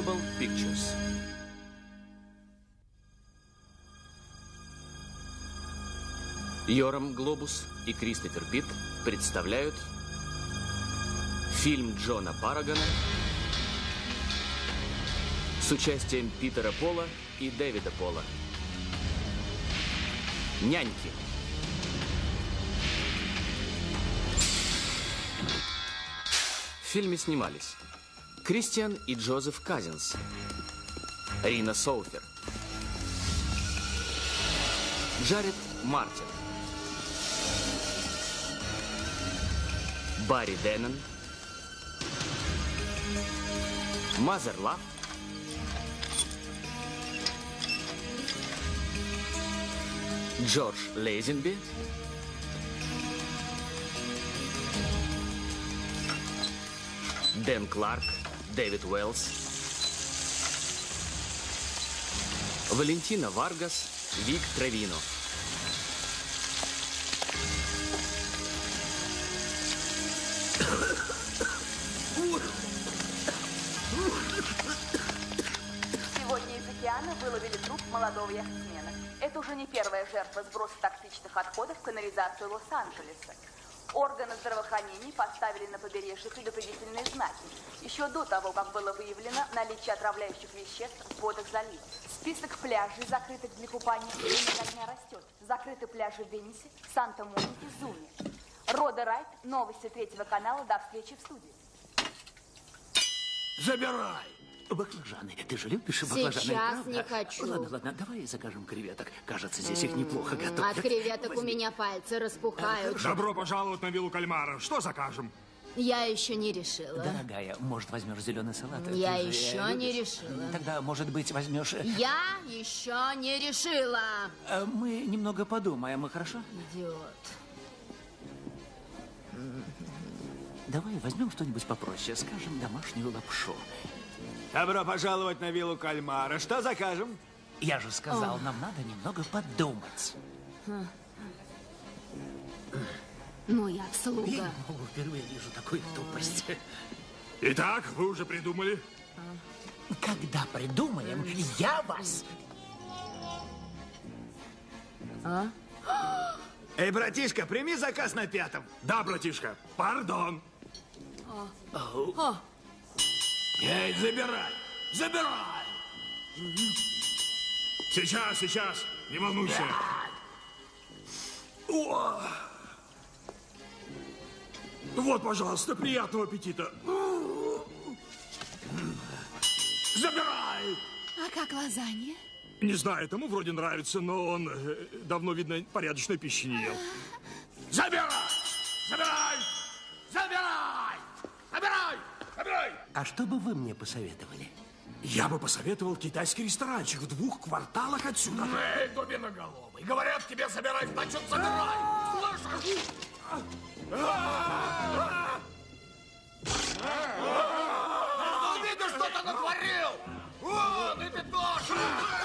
Global Pictures. Йорам Глобус и Кристофер Питт представляют фильм Джона Парагона с участием Питера Пола и Дэвида Пола. Няньки. В фильме снимались Кристиан и Джозеф Казинс, Рина Соуфер, Джаред Мартин, Барри Деннон, Мазер Лав, Джордж Лейзенби, Дэн Кларк, Дэвид Уэллс, Валентина Варгас, Вик Травино. Сегодня из океана выловили труп молодого яхтсмена. Это уже не первая жертва сброса токсичных отходов в канализацию Лос-Анджелеса. Органы здравоохранения поставили на побережье предупредительные знаки. Еще до того, как было выявлено наличие отравляющих веществ в водах залива. Список пляжей, закрытых для купания, время дня растет. Закрыты пляжи в Венесе, Санта-Монике, Зуме. Рода Райт, новости третьего канала, до встречи в студии. Забирай! Баклажаны. Ты же любишь баклажаны, Сейчас правда? не хочу. Ладно, ладно, давай закажем креветок. Кажется, здесь их неплохо готовят. От креветок у Возьми. меня пальцы распухают. Добро пожаловать на виллу кальмара. Что закажем? Я еще не решила. Дорогая, может, возьмешь зеленый салат? Я Ты же еще не любишь. решила. Тогда, может быть, возьмешь... э, Я еще не решила. э, Мы немного подумаем, хорошо? Идиот. Давай возьмем что-нибудь попроще, скажем, домашнюю лапшу. Добро пожаловать на виллу кальмара. Что закажем? Я же сказал, нам надо немного подумать. Моя Я слуга. не могу, впервые вижу такую тупость. Итак, вы уже придумали? Когда придумаем, я вас... Эй, братишка, прими заказ на пятом. Да, братишка. Пардон. Эй, забирай! Забирай! Сейчас, сейчас. Не волнуйся. О! Вот, пожалуйста, приятного аппетита. Забирай! А как лазанья? Не знаю, тому вроде нравится, но он э, давно, видно, порядочной пищи не ел. Забирай! Забирай! Забирай! Забирай! А что бы вы мне посоветовали? Я бы посоветовал китайский ресторанчик в двух кварталах отсюда. Эй, дубиноголовый, говорят тебе собирай, значит собирай! Слышишь? Ну, видишь, что ты натворил? Вон, и ты тоже!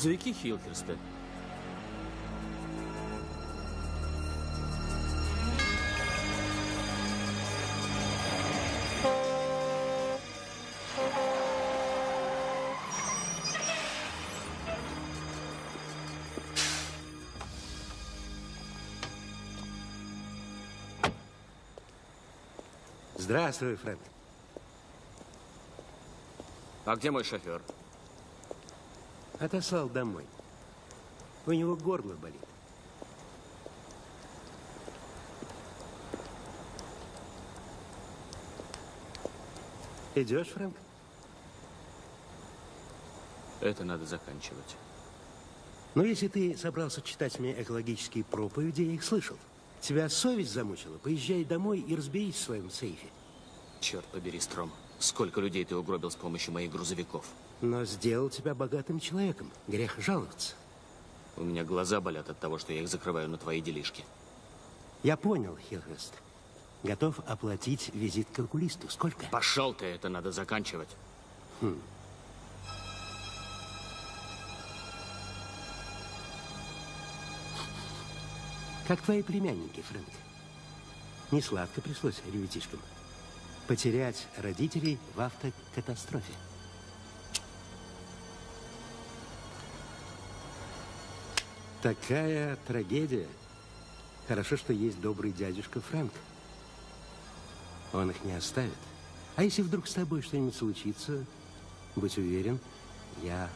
Грузовики Хилхерста. Здравствуй, Фрэнк. А где мой шофер? Отослал домой. У него горло болит. Идешь, Фрэнк? Это надо заканчивать. Ну, если ты собрался читать мне экологические проповеди, я их слышал. Тебя совесть замучила? Поезжай домой и разберись в своем сейфе. Черт побери, Стром. Сколько людей ты угробил с помощью моих грузовиков? Но сделал тебя богатым человеком. Грех жаловаться. У меня глаза болят от того, что я их закрываю на твои делишки. Я понял, Хилхрест. Готов оплатить визит к калькулисту. Сколько? Пошел ты, это надо заканчивать. Как твои племянники, Фрэнк? Не сладко пришлось ребятишкам. Потерять родителей в автокатастрофе. Такая трагедия. Хорошо, что есть добрый дядюшка Фрэнк. Он их не оставит. А если вдруг с тобой что-нибудь случится, будь уверен, я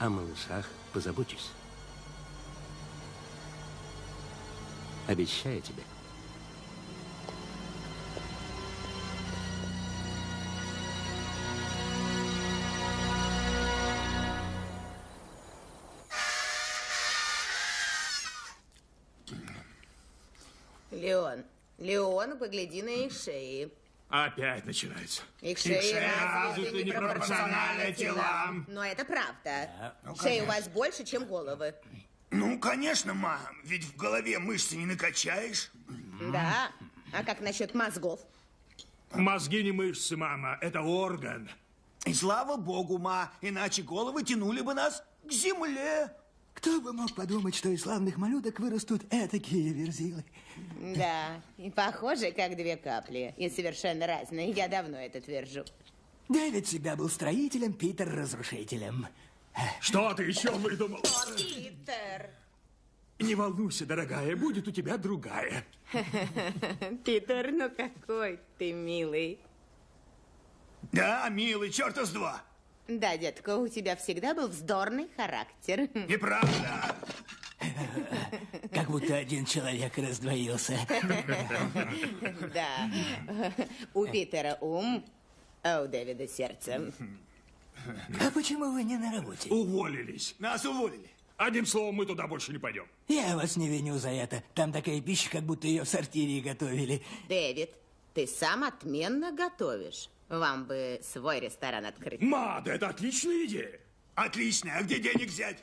о малышах позабочусь. Обещаю тебе. Погляди на их шеи. Опять начинается. Их шеи развиты непропорционально телам. Но это правда. Шеи у вас больше, чем головы. Ну, конечно, мам, ведь в голове мышцы не накачаешь. Да. А как насчет мозгов? Мозги не мышцы, мама, это орган. И слава богу, ма, иначе головы тянули бы нас к земле. Кто бы мог подумать, что из славных малюток вырастут этакие верзилы? Да, и похожи, как две капли. И совершенно разные. Я давно это твержу. Дэвид всегда был строителем, Питер — разрушителем. Что ты еще выдумал? Питер! Не волнуйся, дорогая, будет у тебя другая. Питер, ну какой ты милый. Да, милый, черта с два. Да, детка, у тебя всегда был вздорный характер. Неправда. Как будто один человек раздвоился. Да. У Питера ум, а у Дэвида сердце. А почему вы не на работе? Уволились. Нас уволили. Одним словом, мы туда больше не пойдем. Я вас не виню за это. Там такая пища, как будто ее в сортире готовили. Дэвид, ты сам отменно готовишь. Вам бы свой ресторан открыть. Ма, да это отличная идея. Отлично, а где денег взять?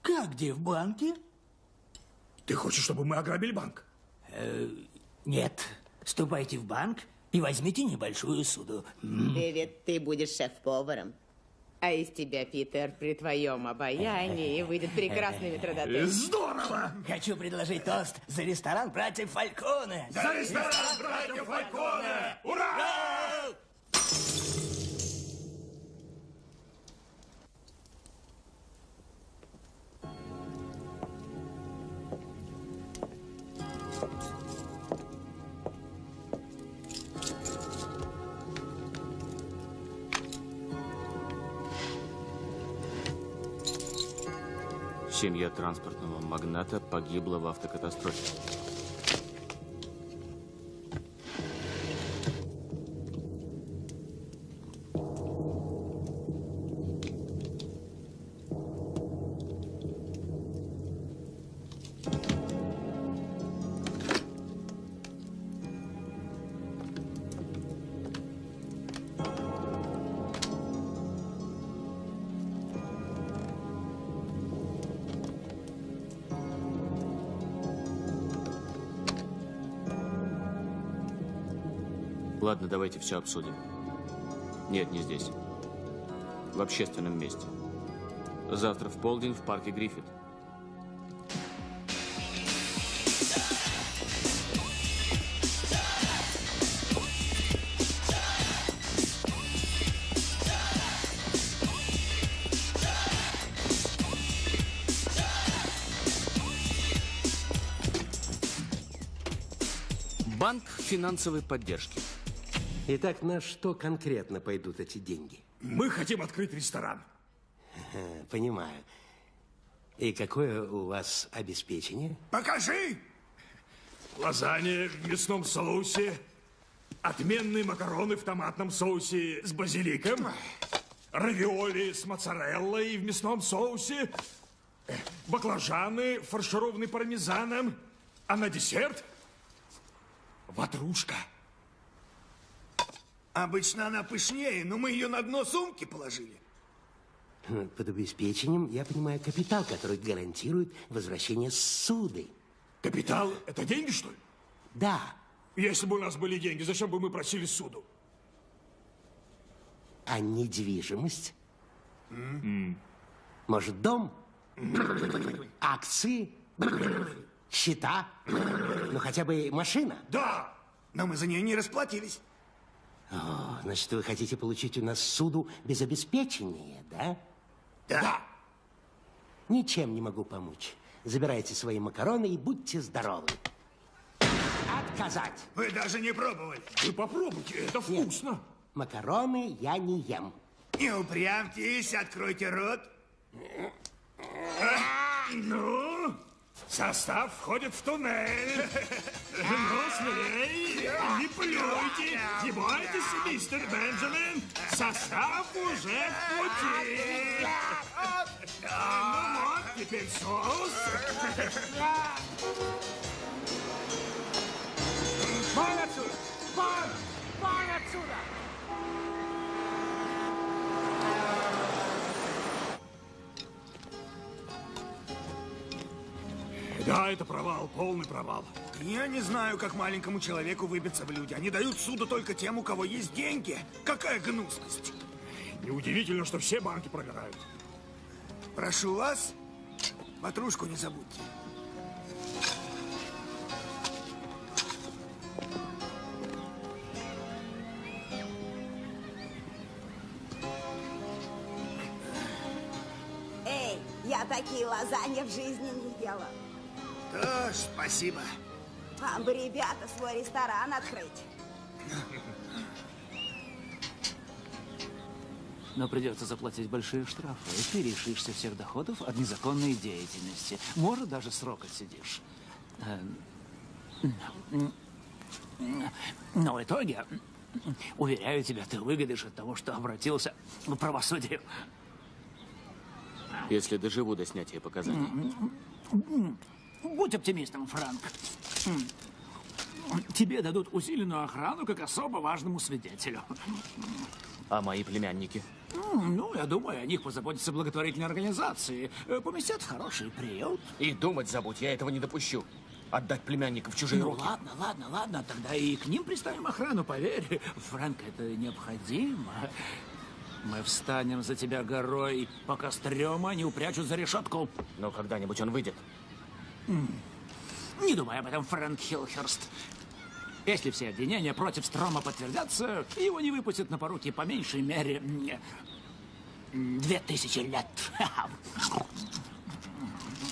Как где, в банке? Ты хочешь, чтобы мы ограбили банк? Нет. Ступайте в банк и возьмите небольшую суду. Дэвид, ты будешь шеф-поваром. А из тебя, Питер, при твоем обаянии выйдет прекрасный метродотель. Здорово! Хочу предложить тост за ресторан братьев Фальконе. За ресторан братьев Фальконе! Ура! Семья транспортного магната погибла в автокатастрофе. Давайте все обсудим. Нет, не здесь. В общественном месте. Завтра в полдень в парке Гриффит. Банк финансовой поддержки. Итак, на что конкретно пойдут эти деньги? Мы хотим открыть ресторан. Понимаю. И какое у вас обеспечение? Покажи! Лазанья в мясном соусе, Отменные макароны в томатном соусе с базиликом. Равиоли с моцареллой в мясном соусе. э, Баклажаны, фаршированные пармезаном. А на десерт ватрушка. Обычно она пышнее, но мы ее на дно сумки положили. Под обеспечением я понимаю капитал, который гарантирует возвращение суды. Капитал – это деньги, что ли? Да, Если бы у нас были деньги, зачем бы мы просили суду? а недвижимость? Может, дом? Акции? Счета? Ну, хотя бы машина? Да! Но мы за нее не расплатились. О, значит, вы хотите получить у нас суду без обеспечения, да? Да! Ничем не могу помочь. Забирайте свои макароны и будьте здоровы. Отказать. Вы даже не пробовали. Вы попробуйте, это вкусно. Макароны я не ем. Не упрямьтесь, откройте рот. Ну, состав входит в туннель. Ну, смелей, не плюйте, не бойтесь, мистер Бенджамин. Состав уже в пути. Ну вот, теперь соус. Вон отсюда! Вон! Вон отсюда! Да, это провал, полный провал. Я не знаю, как маленькому человеку выбиться в люди. Они дают суду только тем, у кого есть деньги. Какая гнусность. Неудивительно, что все банки прогорают. Прошу вас, ватрушку не забудьте. Эй, я такие лазаньи в жизни не Да, спасибо. Вам бы, ребята, свой ресторан открыть. Но придется заплатить большие штрафы, и ты лишишься всех доходов от незаконной деятельности. Может, даже срок отсидишь. Эм, Но в итоге, уверяю тебя, ты выгодишь от того, что обратился к правосудию. Если доживу до снятия показаний. Будь оптимистом, Франк. Тебе дадут усиленную охрану как особо важному свидетелю. А мои племянники? Ну, я думаю, о них позаботятся благотворительные организации. Э, Поместят в хороший приют. И думать забудь, я этого не допущу. Отдать племянников в чужие Ну, руки. ладно, ладно, ладно, тогда и к ним приставим охрану, поверь. Фрэнк, это необходимо. Мы встанем за тебя горой, пока стрёма не упрячут за решетку. Но когда-нибудь он выйдет. Не думай об этом, Фрэнк Хилхерст. Если все обвинения против Строма подтвердятся, его не выпустят на поруки по меньшей мере две тысячи лет.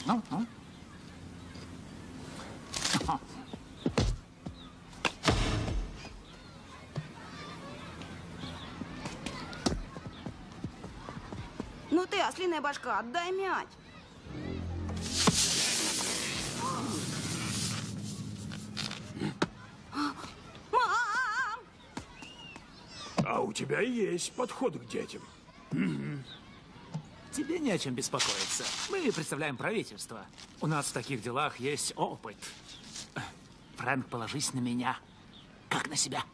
Ну, ну. Ну ты, ослиная башка, отдай мяч. А у тебя есть подход к детям. Тебе не о чем беспокоиться. Мы представляем правительство. У нас в таких делах есть опыт. Фрэнк, положись на меня, как на себя.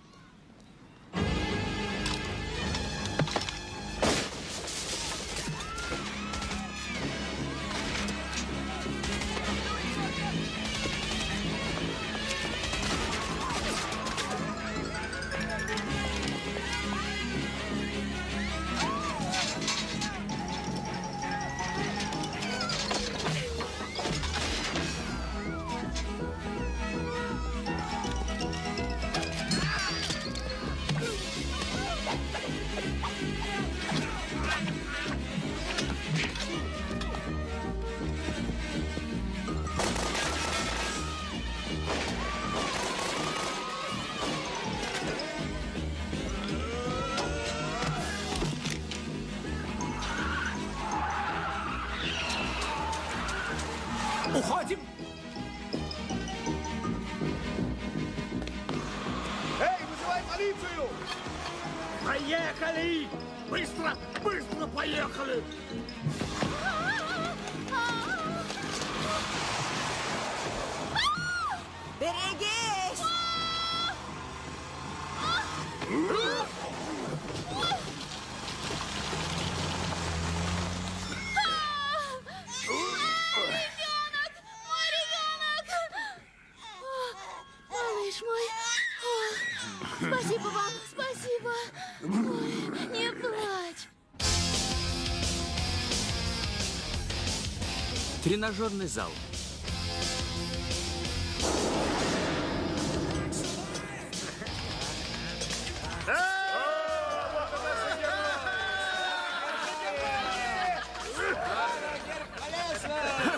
Тренажерный зал.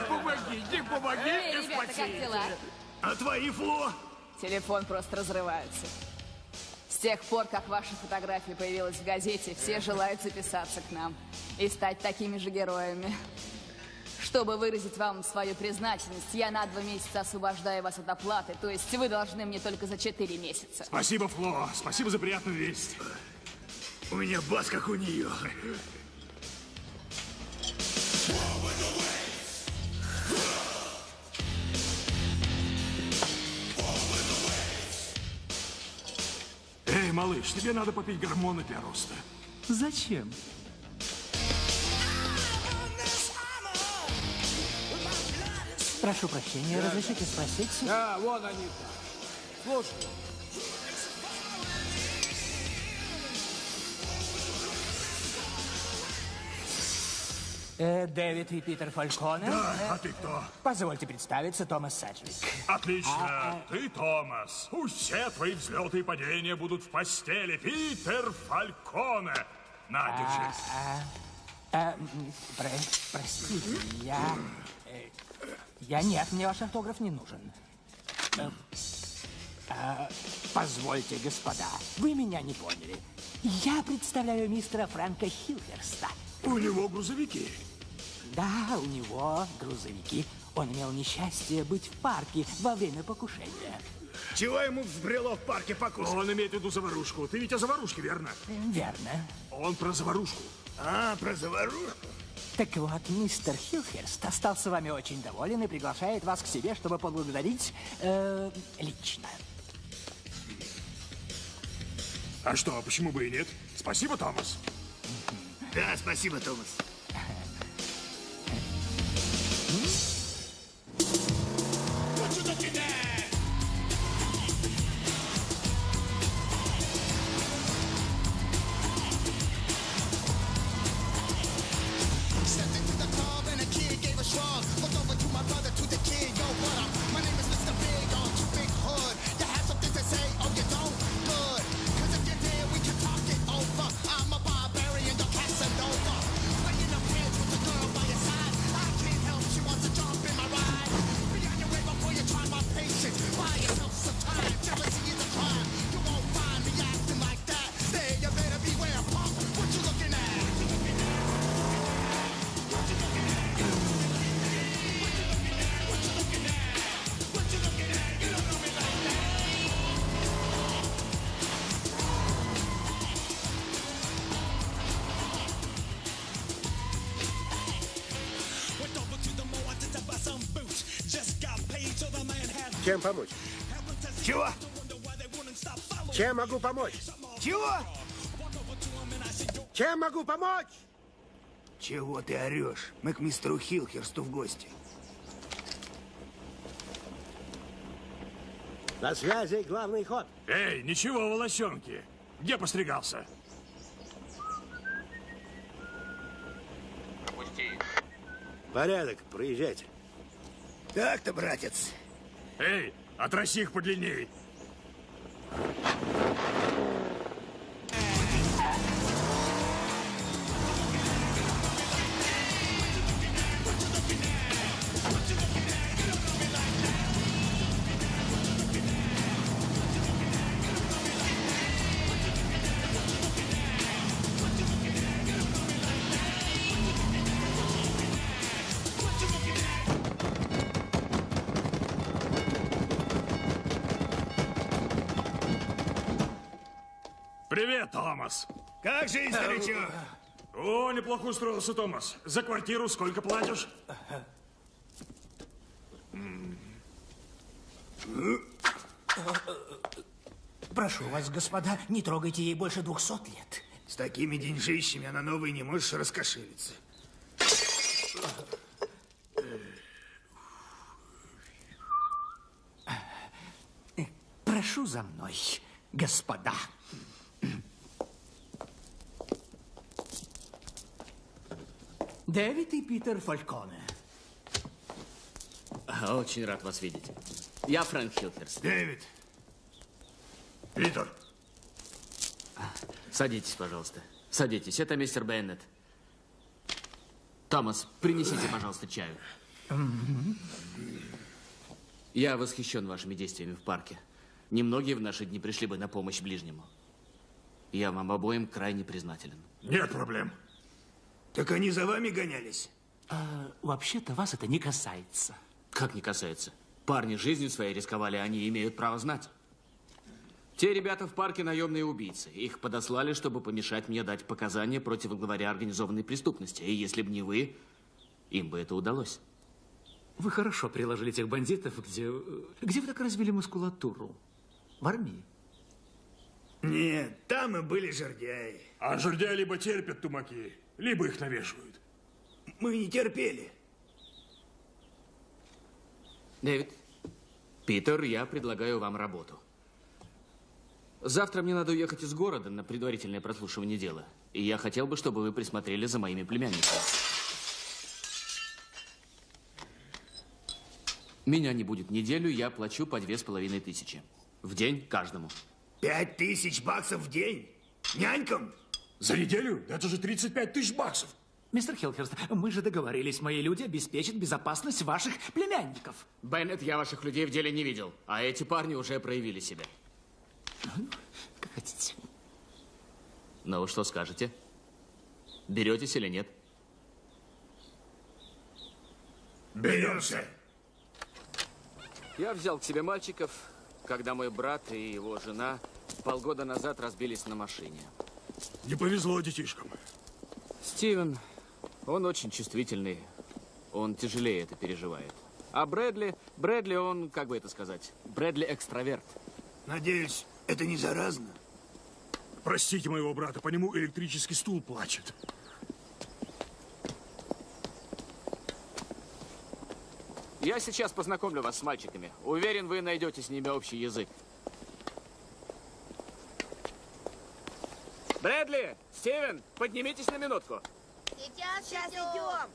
Помогите, помогите, Эй, ребята, как дела? А твои, Фло? Телефон просто разрывается. С тех пор, как ваша фотография появилась в газете, все желают записаться к нам и стать такими же героями. Чтобы выразить вам свою признательность, я на два месяца освобождаю вас от оплаты, то есть вы должны мне только за четыре месяца. Спасибо, Фло. Спасибо за приятную весть. У меня бас, как у нее. Эй, малыш, тебе надо попить гормоны для роста. Зачем? Прошу прощения, разрешите спросить? Да, вон они. Слушай, Э, Дэвид и Питер Фальконе. Да, Э, а ты кто? Позвольте представиться, Томас Саджвик. Отлично. А, Ты Томас. Пусть все твои взлеты и падения будут в постели. Питер Фальконе. На, держись. А, а, м, про- простите, я... э, Я нет, мне ваш автограф не нужен. Э, а, позвольте, господа, вы меня не поняли. Я представляю мистера Фрэнка Хилверста. У него грузовики. Да, у него грузовики. Он имел несчастье быть в парке во время покушения. Чего ему взбрело в парке покушать? Он имеет в виду заварушку. Ты ведь о заварушке, верно? Верно. Он про заварушку. А, про заварушку? Так вот, мистер Хилхерст остался вами очень доволен и приглашает вас к себе, чтобы поблагодарить э, лично. А что, почему бы и нет? Спасибо, Томас. Да, спасибо, Томас. Чем помочь? Чего? Чем могу помочь? Чего? Чем могу помочь? Чего ты орешь? Мы к мистеру Хилхерсту в гости. На связи главный ход. Эй, ничего, волосенки. Где постригался? Порядок, проезжайте. Так-то, братец. Эй, отроси их подлинней. Томас. Как жизнь, старичок? О, неплохо устроился, Томас. За квартиру сколько платишь? Прошу вас, господа, не трогайте ей больше двухсот лет. С такими деньжищами она новой не можешь раскошелиться. Прошу за мной, господа. Дэвид и Питер Фальконе. Очень рад вас видеть. Я Фрэнк Хилхерст. Дэвид. Питер. Садитесь, пожалуйста. Садитесь. Это мистер Беннет. Томас, принесите, пожалуйста, чаю. Я восхищен вашими действиями в парке. Немногие в наши дни пришли бы на помощь ближнему. Я вам обоим крайне признателен. Нет проблем. Так они за вами гонялись? А, Вообще-то вас это не касается. Как не касается? Парни жизнью своей рисковали, они имеют право знать. Те ребята в парке наемные убийцы. Их подослали, чтобы помешать мне дать показания против главаря организованной преступности. И если бы не вы, им бы это удалось. Вы хорошо приложили тех бандитов, где... Где вы так развили мускулатуру? В армии? Нет, там и были жердяи. А жердяи либо терпят тумаки, либо их навешивают. Мы не терпели. Дэвид, Питер, я предлагаю вам работу. Завтра мне надо уехать из города на предварительное прослушивание дела. И я хотел бы, чтобы вы присмотрели за моими племянниками. Меня не будет неделю, я плачу по две с половиной тысячи. В день каждому. Пять тысяч баксов в день? Нянькам? За неделю? Это же 35 тысяч баксов. Мистер Хилхерст, мы же договорились, мои люди обеспечат безопасность ваших племянников. Беннет, я ваших людей в деле не видел, а эти парни уже проявили себя. Как хотите. Ну, вы что скажете? Беретесь или нет? Беремся. Я взял к себе мальчиков, когда мой брат и его жена полгода назад разбились на машине. Не повезло детишкам. Стивен, он очень чувствительный. Он тяжелее это переживает. А Брэдли, Брэдли, он, как бы это сказать, Брэдли экстраверт. Надеюсь, это не заразно? Простите моего брата, по нему электрический стул плачет. Я сейчас познакомлю вас с мальчиками. Уверен, вы найдете с ними общий язык. Брэдли, Стивен, поднимитесь на минутку. Сейчас, Сейчас идем. идем.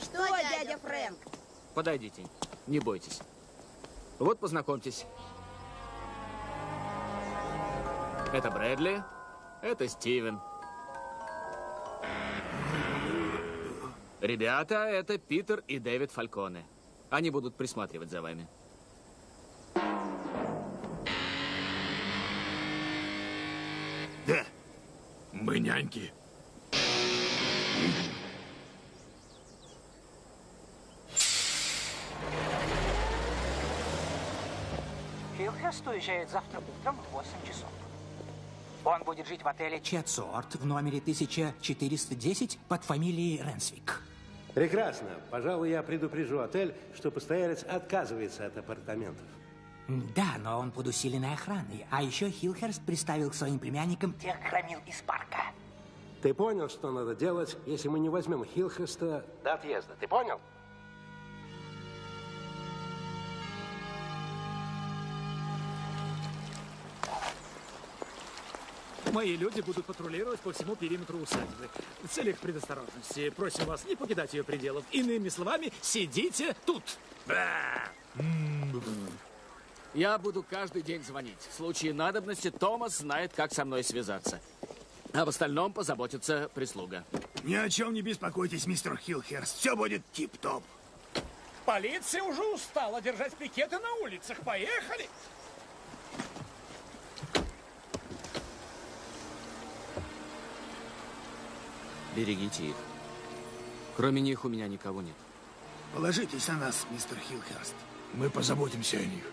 Что, дядя Фрэнк? Подойдите, не бойтесь. Вот познакомьтесь. Это Брэдли, это Стивен. Ребята, это Питер и Дэвид Фальконе. Они будут присматривать за вами. Мы няньки. Хилхерст уезжает завтра утром в 8 часов. Он будет жить в отеле Четсорт в номере 1410 под фамилией Ренсвик. Прекрасно. Пожалуй, я предупрежу отель, что постоялец отказывается от апартаментов. Да, но он под усиленной охраной. А еще Хилхерст приставил к своим племянникам тех громил из парка. Ты понял, что надо делать, если мы не возьмем Хилхеста до отъезда? Ты понял? Мои люди будут патрулировать по всему периметру усадьбы. В целях предосторожности просим вас не покидать ее пределов. Иными словами, сидите тут. Я буду каждый день звонить. В случае надобности Томас знает, как со мной связаться. А в остальном позаботится прислуга. Ни о чем не беспокойтесь, мистер Хилхерст. Все будет тип-топ. Полиция уже устала держать пикеты на улицах. Поехали! Берегите их. Кроме них у меня никого нет. Положитесь на нас, мистер Хилхерст. Мы позаботимся о них.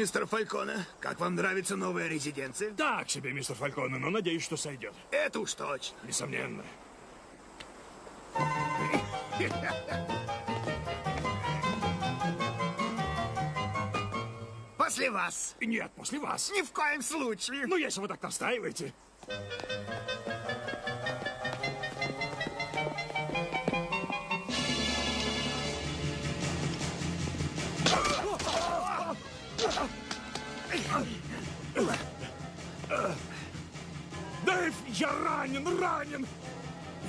Мистер Фальконе, как вам нравится новая резиденция? Так себе, мистер Фальконе, но надеюсь, что сойдет. Это уж точно. Несомненно. После вас. Нет, после вас. Ни в коем случае. Ну, если вы так настаиваете.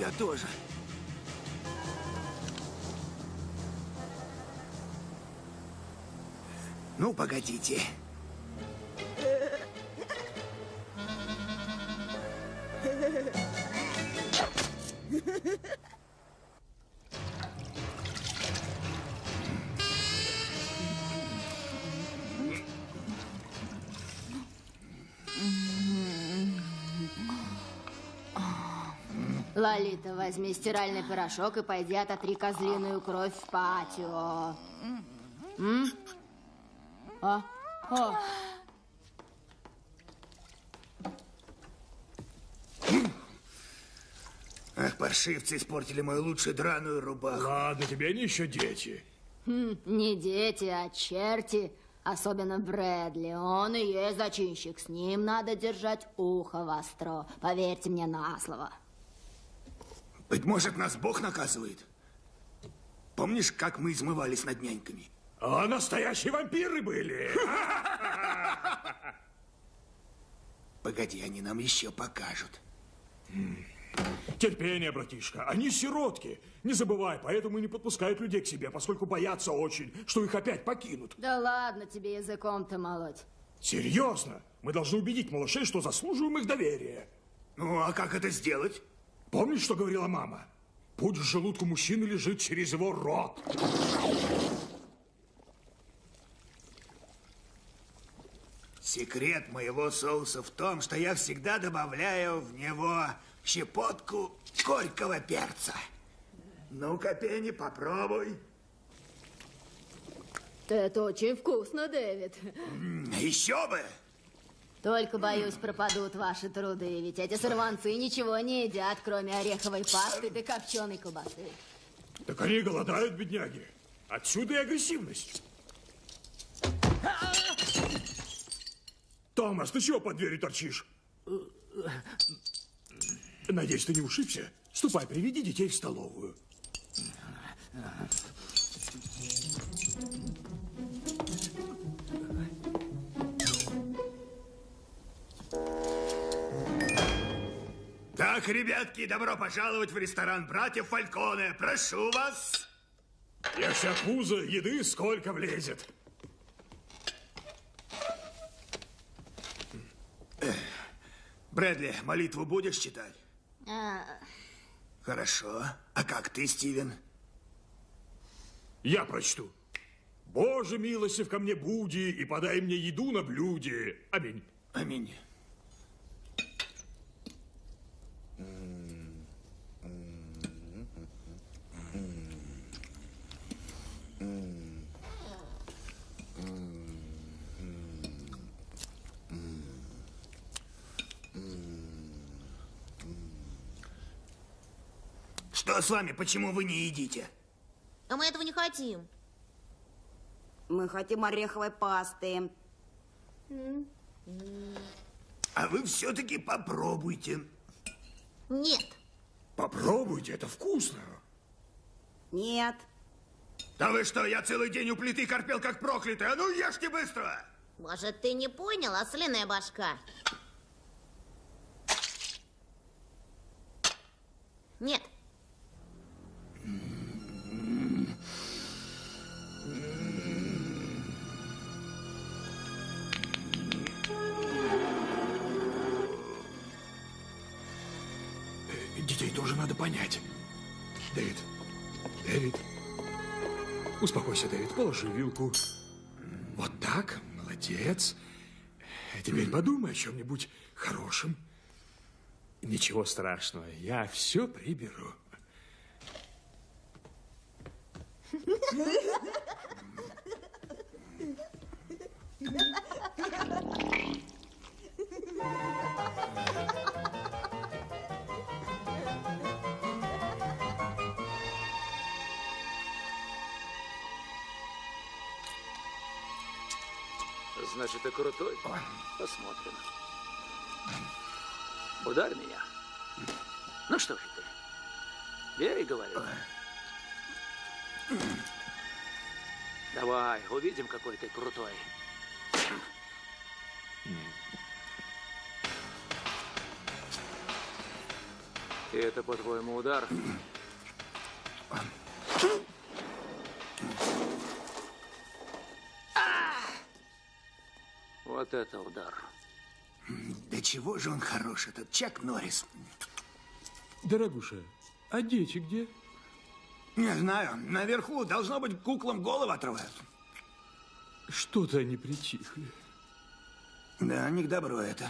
Я тоже. Ну, погодите. Лолита, возьми стиральный порошок и пойди ототри козлиную кровь в патио. М? А? О. Ах, паршивцы испортили мою лучшую драную рубаху. Ладно, тебе они еще дети. Хм, не дети, а черти. Особенно Брэдли. Он и есть зачинщик. С ним надо держать ухо востро. Поверьте мне на слово. Быть может, нас Бог наказывает? Помнишь, как мы измывались над няньками? А настоящие вампиры были. Погоди, они нам еще покажут. Терпение, братишка. Они сиротки. Не забывай, поэтому и не подпускают людей к себе, поскольку боятся очень, что их опять покинут. Да ладно тебе языком-то молоть. Серьезно? Мы должны убедить малышей, что заслуживаем их доверия. Ну, а как это сделать? Помнишь, что говорила мама? Путь в желудку мужчины лежит через его рот. Секрет моего соуса в том, что я всегда добавляю в него щепотку горького перца. Ну-ка, Пенни, попробуй. Это очень вкусно, Дэвид. Еще бы! Только, боюсь, пропадут ваши труды, ведь эти сорванцы ничего не едят, кроме ореховой пасты да копченой колбасы. Так они голодают, бедняги. Отсюда и агрессивность. Томас, ты чего под дверью торчишь? Надеюсь, ты не ушибся? Ступай, приведи детей в столовую. Так, ребятки, добро пожаловать в ресторан братьев Фальконе. Прошу вас. Я вся пузо, еды сколько влезет. Брэдли, молитву будешь читать? А, Хорошо. А как ты, Стивен? Я прочту. Боже, милостив ко мне буди и подай мне еду на блюде. Аминь. Аминь. Что с вами? Почему вы не едите? А мы этого не хотим. Мы хотим ореховой пасты. А вы все-таки попробуйте. Нет. Попробуйте, это вкусно. Нет. Да вы что, я целый день у плиты корпел как проклятый. А ну ешьте быстро! Может, ты не понял, ослиная башка? Нет. Понять. Дэвид, Дэвид, успокойся, Дэвид, положи вилку. Вот так, молодец. А теперь подумай о чем-нибудь хорошем. Ничего страшного, я все приберу. Значит, ты крутой? Посмотрим. Ударь меня. Ну что же ты? Бей, говорю. Давай, увидим, какой ты крутой. И это, по-твоему, удар? Вот это удар. Да чего же он хорош, этот Чак Норрис? Дорогуша, а дети где? Не знаю, наверху, должно быть, куклам голову отрывают. Что-то они притихли. Да, не к добру это.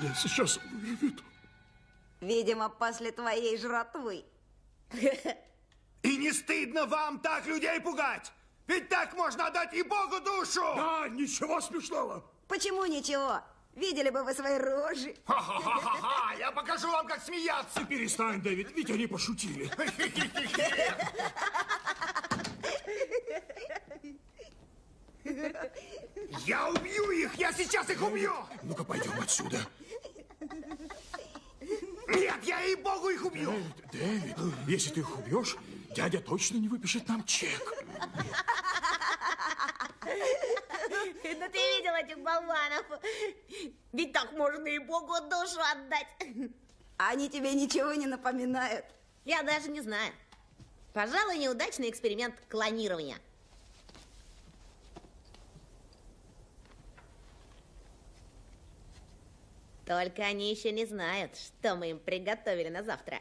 Меня сейчас вырвет. Видимо, после твоей жратвы. И не стыдно вам так людей пугать? Ведь так можно отдать и Богу душу! Да, ничего смешного. Почему ничего? Видели бы вы свои рожи. Ха-ха-ха-ха! Я покажу вам, как смеяться! Перестань, Дэвид, ведь они пошутили. Я убью их! Я сейчас их убью! Ну-ка, пойдем отсюда. Нет, я и Богу их убью! Дэвид, Дэвид, если ты их убьешь, дядя точно не выпишет нам чек. Ну ты видел этих болванов? Ведь так можно и Богу душу отдать. Они тебе ничего не напоминают. Я даже не знаю. Пожалуй, неудачный эксперимент клонирования. Только они еще не знают, что мы им приготовили на завтра.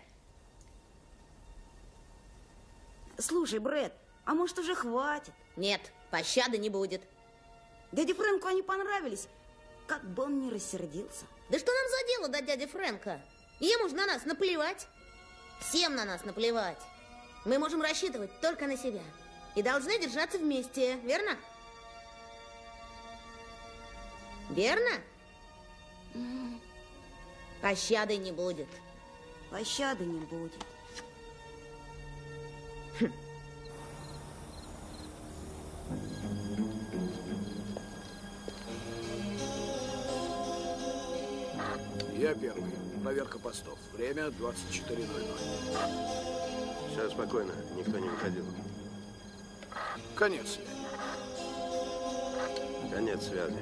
Слушай, Брэд, а может уже хватит? Нет, пощады не будет. Дяде Фрэнку они понравились. Как бы он ни рассердился. Да что нам за дело до дяди Фрэнка? Ему же на нас наплевать. Всем на нас наплевать. Мы можем рассчитывать только на себя. И должны держаться вместе, верно? Верно? Пощады не будет. Пощады не будет. Я первый. Проверка постов. Время 24.00. Все спокойно, никто не выходил. Конец связи. Конец связи.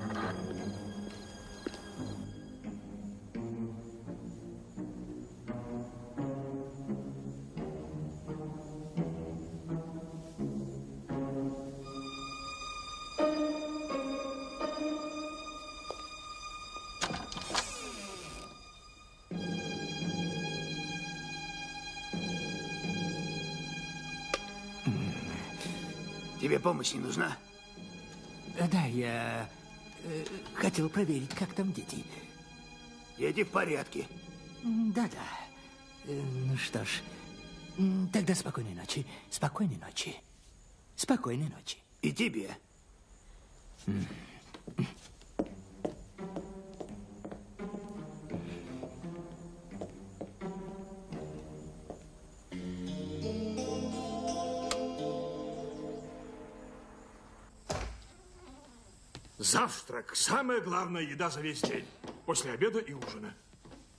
Помощь не нужна? Да, я э, хотел проверить, как там дети. Дети в порядке. Да-да. Э, Ну что ж, тогда спокойной ночи. Спокойной ночи. Спокойной ночи. И тебе. Завтрак – самая главная еда за весь день. После обеда и ужина.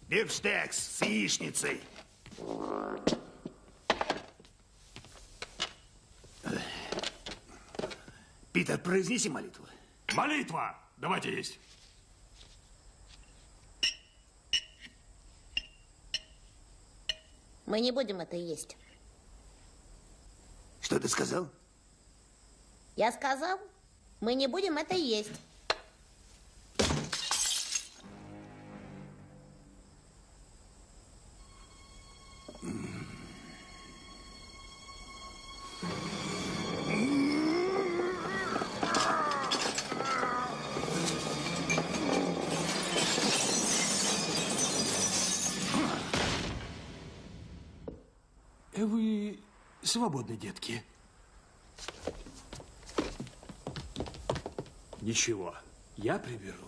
Бифштекс с яичницей. Питер, произнеси молитву. Молитва! Давайте есть. Мы не будем это есть. Что ты сказал? Я сказал, мы не будем это есть. Э, Вы свободны, детки. Ничего, я приберу.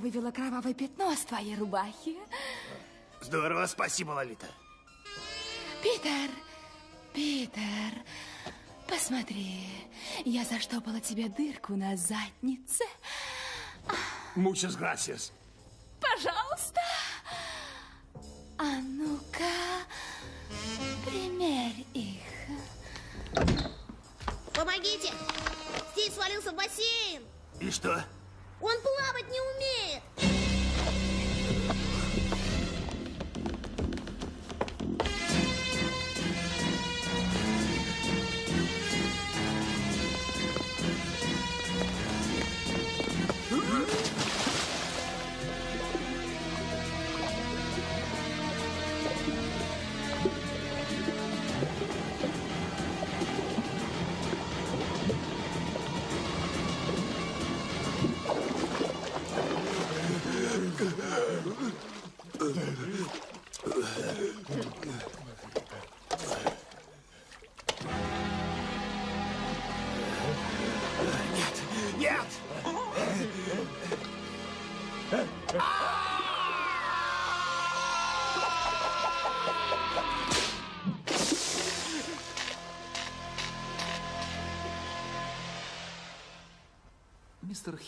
Вывела кровавое пятно с твоей рубахи. Здорово, спасибо, Лолита. Питер, Питер, посмотри, я заштопала тебе дырку на заднице. Muchas gracias. Пожалуйста. А ну-ка, примерь их. Помогите! Стив свалился в бассейн! И что? Он плавать не умеет!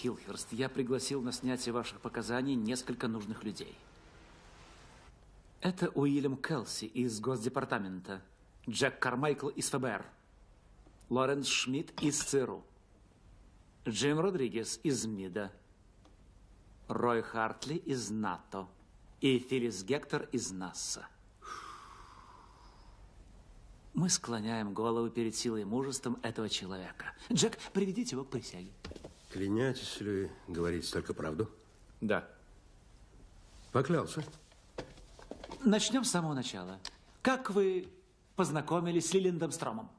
Хилхерст, я пригласил на снятие ваших показаний несколько нужных людей. Это Уильям Келси из Госдепартамента, Джек Кармайкл из ФБР, Лоренс Шмидт из ЦРУ, Джим Родригес из МИДа, Рой Хартли из НАТО и Филлис Гектор из НАСА. Мы склоняем головы перед силой и мужеством этого человека. Джек, приведите его к присяге. Клянетесь ли говорить только правду? Да. Поклялся. Начнем с самого начала. Как вы познакомились с Лилиндом Стромом?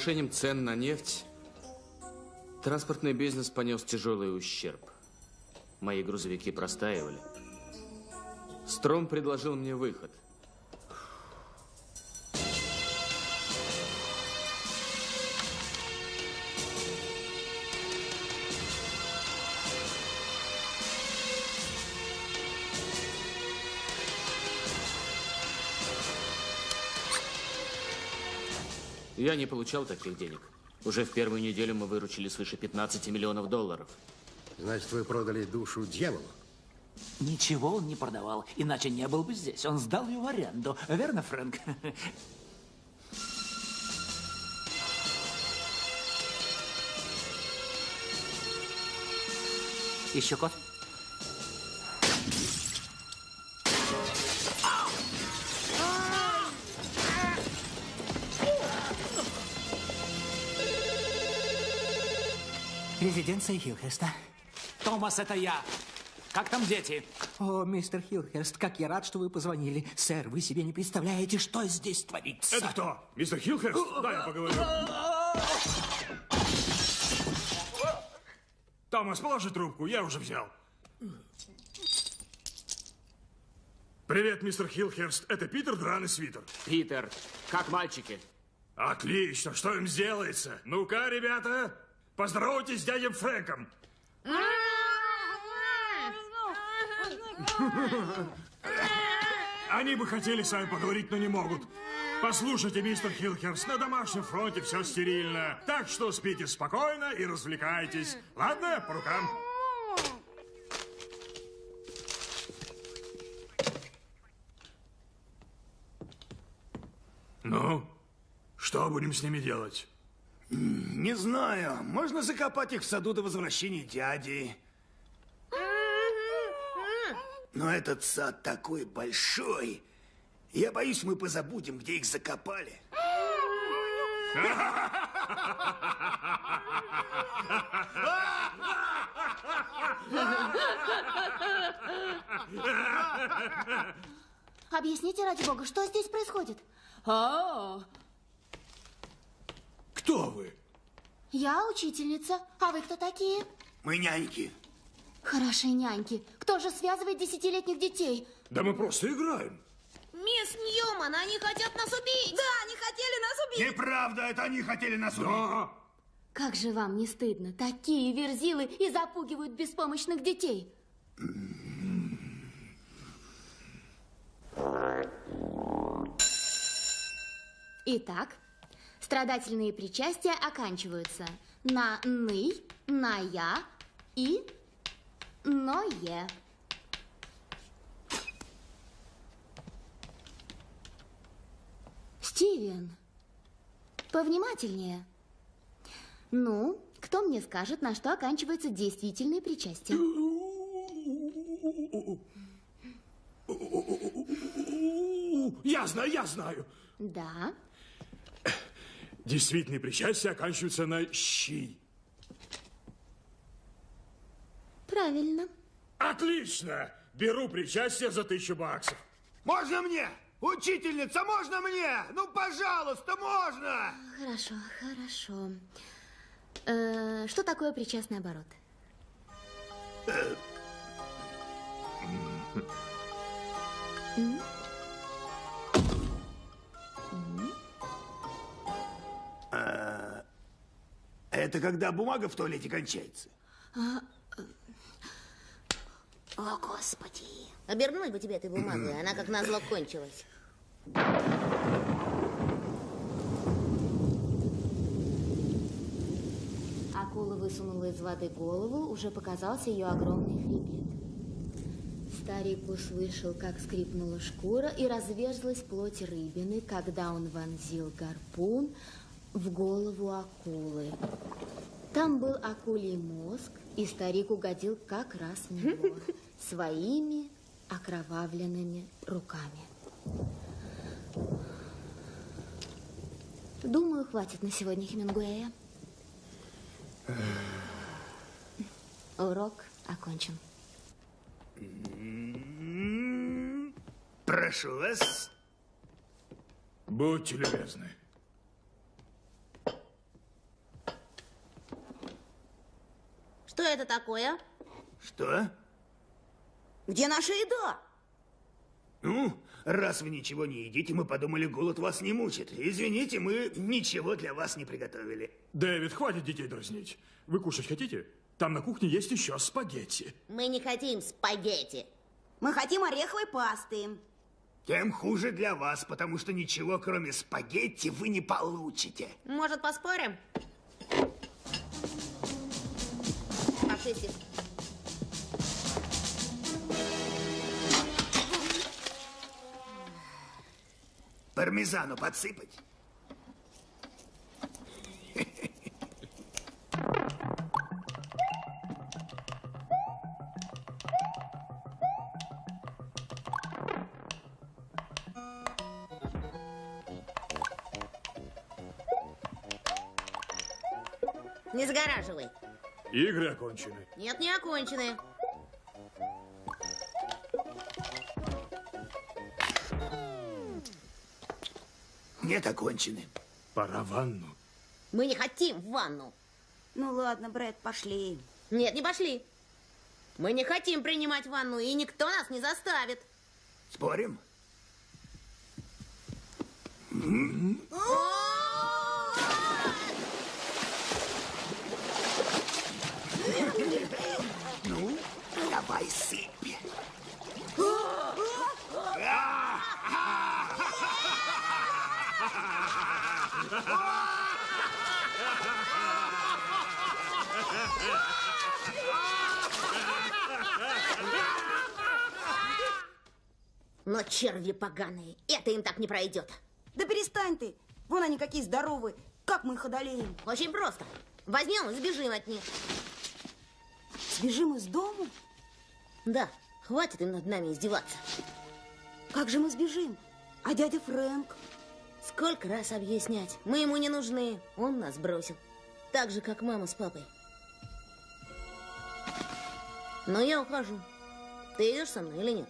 Повышением цен на нефть транспортный бизнес понес тяжелый ущерб. Мои грузовики простаивали. Стром предложил мне выход. Я не получал таких денег. Уже в первую неделю мы выручили свыше 15 миллионов долларов. Значит, вы продали душу дьяволу? Ничего он не продавал, иначе не был бы здесь. Он сдал ее в аренду. Верно, Фрэнк? Еще кофе? Резиденция Хилхеста. Томас, это я. Как там дети? О, мистер Хилхест, как я рад, что вы позвонили. Сэр, вы себе не представляете, что здесь творится. Это кто? Мистер Хилхерст? Да, я поговорю. Томас, положи трубку, я уже взял. Привет, мистер Хилхерст. Это Питер Дран и Свитер. Питер, как мальчики? Отлично, что им сделается? Ну-ка, ребята, поздоровайтесь с дядей Фрэнком. Они бы хотели с вами поговорить, но не могут. Послушайте, мистер Хилхерс, на домашнем фронте все стерильно. Так что спите спокойно и развлекайтесь. Ладно, по рукам. Ну, что будем с ними делать? Не знаю. Можно закопать их в саду до возвращения дяди. Но этот сад такой большой. Я боюсь, мы позабудем, где их закопали. Объясните, ради бога, что здесь происходит? А, Кто вы? я учительница. А вы кто такие? Мы няньки. Хорошие няньки. Кто же связывает десятилетних детей? Да мы просто играем. Мисс Ньюман, они хотят нас убить! Да, они хотели нас убить! Неправда, это они хотели нас убить. Как же вам не стыдно? Такие верзилы и запугивают беспомощных детей. Итак, страдательные причастия оканчиваются на «ны», на «я» и «ное». Стивен, повнимательнее. Ну, кто мне скажет, на что оканчиваются действительные причастия? Я знаю, я знаю. Да. Действительные причастия оканчиваются на «щи». Правильно. Отлично! Беру причастие за тысячу баксов. Можно мне? Учительница, можно мне? Ну, пожалуйста, можно! Хорошо, хорошо. Э, что такое причастный оборот? М? Это когда бумага в туалете кончается. А, э, О, Господи. Обернуть бы тебе этой бумагой, она как назло кончилась. Акула высунула из воды голову, уже показался ее огромный хребет. Старик услышал, как скрипнула шкура и разверзлась плоть рыбины, когда он вонзил гарпун в голову акулы. Там был акулий мозг, и старик угодил как раз в него своими окровавленными руками. Думаю, хватит на сегодня Хемингуэя. Урок окончен. Прошу вас. Будьте любезны. Что это такое? Что? Где наша еда? Ну, раз вы ничего не едите, мы подумали, голод вас не мучит. Извините, мы ничего для вас не приготовили. Дэвид, хватит детей дразнить. Вы кушать хотите? Там на кухне есть еще спагетти. Мы не хотим спагетти. Мы хотим ореховой пасты. Тем хуже для вас, потому что ничего, кроме спагетти, вы не получите. Может, поспорим? Стив. Пармезану подсыпать? Окончены. Нет, не окончены. Нет, окончены. Пора в ванну. Мы не хотим в ванну. Ну ладно, Брэд, пошли. Нет, не пошли. Мы не хотим принимать ванну, и никто нас не заставит. Спорим? Ну, давай сыпь. Но черви поганые, это им так не пройдет. Да перестань ты. Вон они какие здоровые. Как мы их одолеем? Очень просто. Возьмем и сбежим от них. Сбежим из дому? Да, хватит им над нами издеваться. Как же мы сбежим? А дядя Фрэнк? Сколько раз объяснять? Мы ему не нужны. Он нас бросил. Так же, как мама с папой. Но я ухожу. Ты идешь со мной или нет?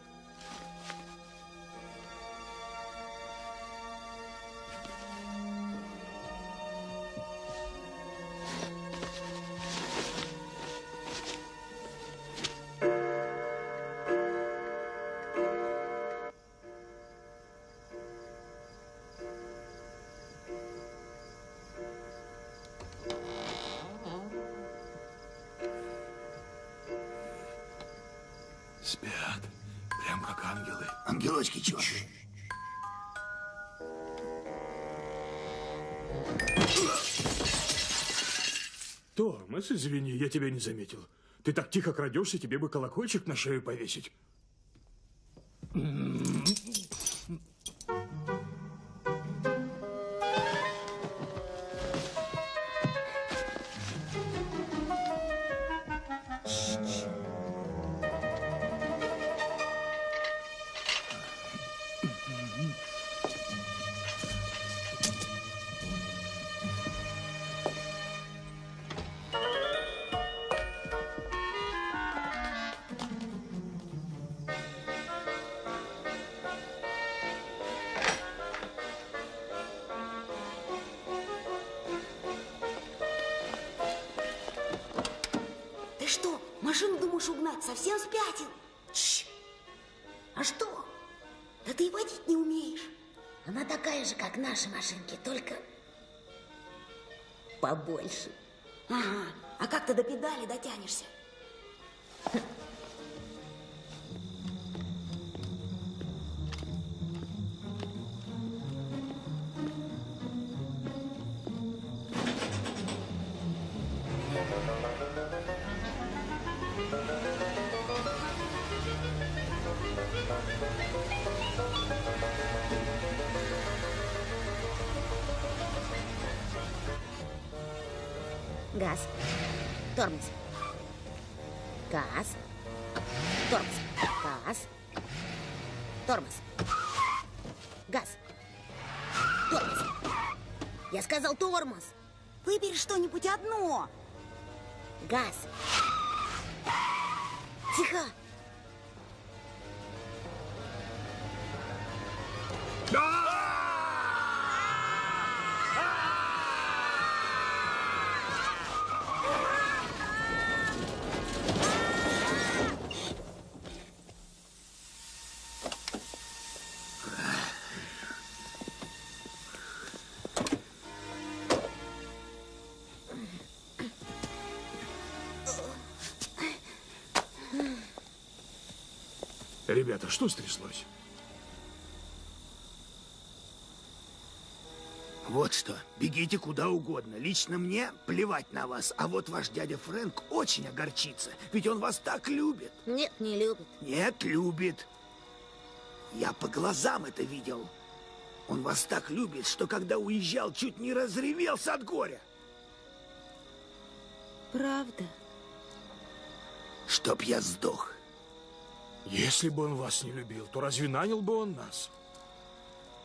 Извини, я тебя не заметил. Ты так тихо крадешься, тебе бы колокольчик на шею повесить. Совсем спятил? Чш. А что? Да ты и водить не умеешь. Она такая же, как наши машинки, только побольше. Ага. А как ты до педали дотянешься? Ребята, что стряслось? Вот что, бегите куда угодно. Лично мне плевать на вас. А вот ваш дядя Фрэнк очень огорчится. Ведь он вас так любит. Нет, не любит. Нет, любит. Я по глазам это видел. Он вас так любит, что когда уезжал, чуть не разревелся от горя. Правда? Чтоб я сдох. Если бы он вас не любил, то разве нанял бы он нас?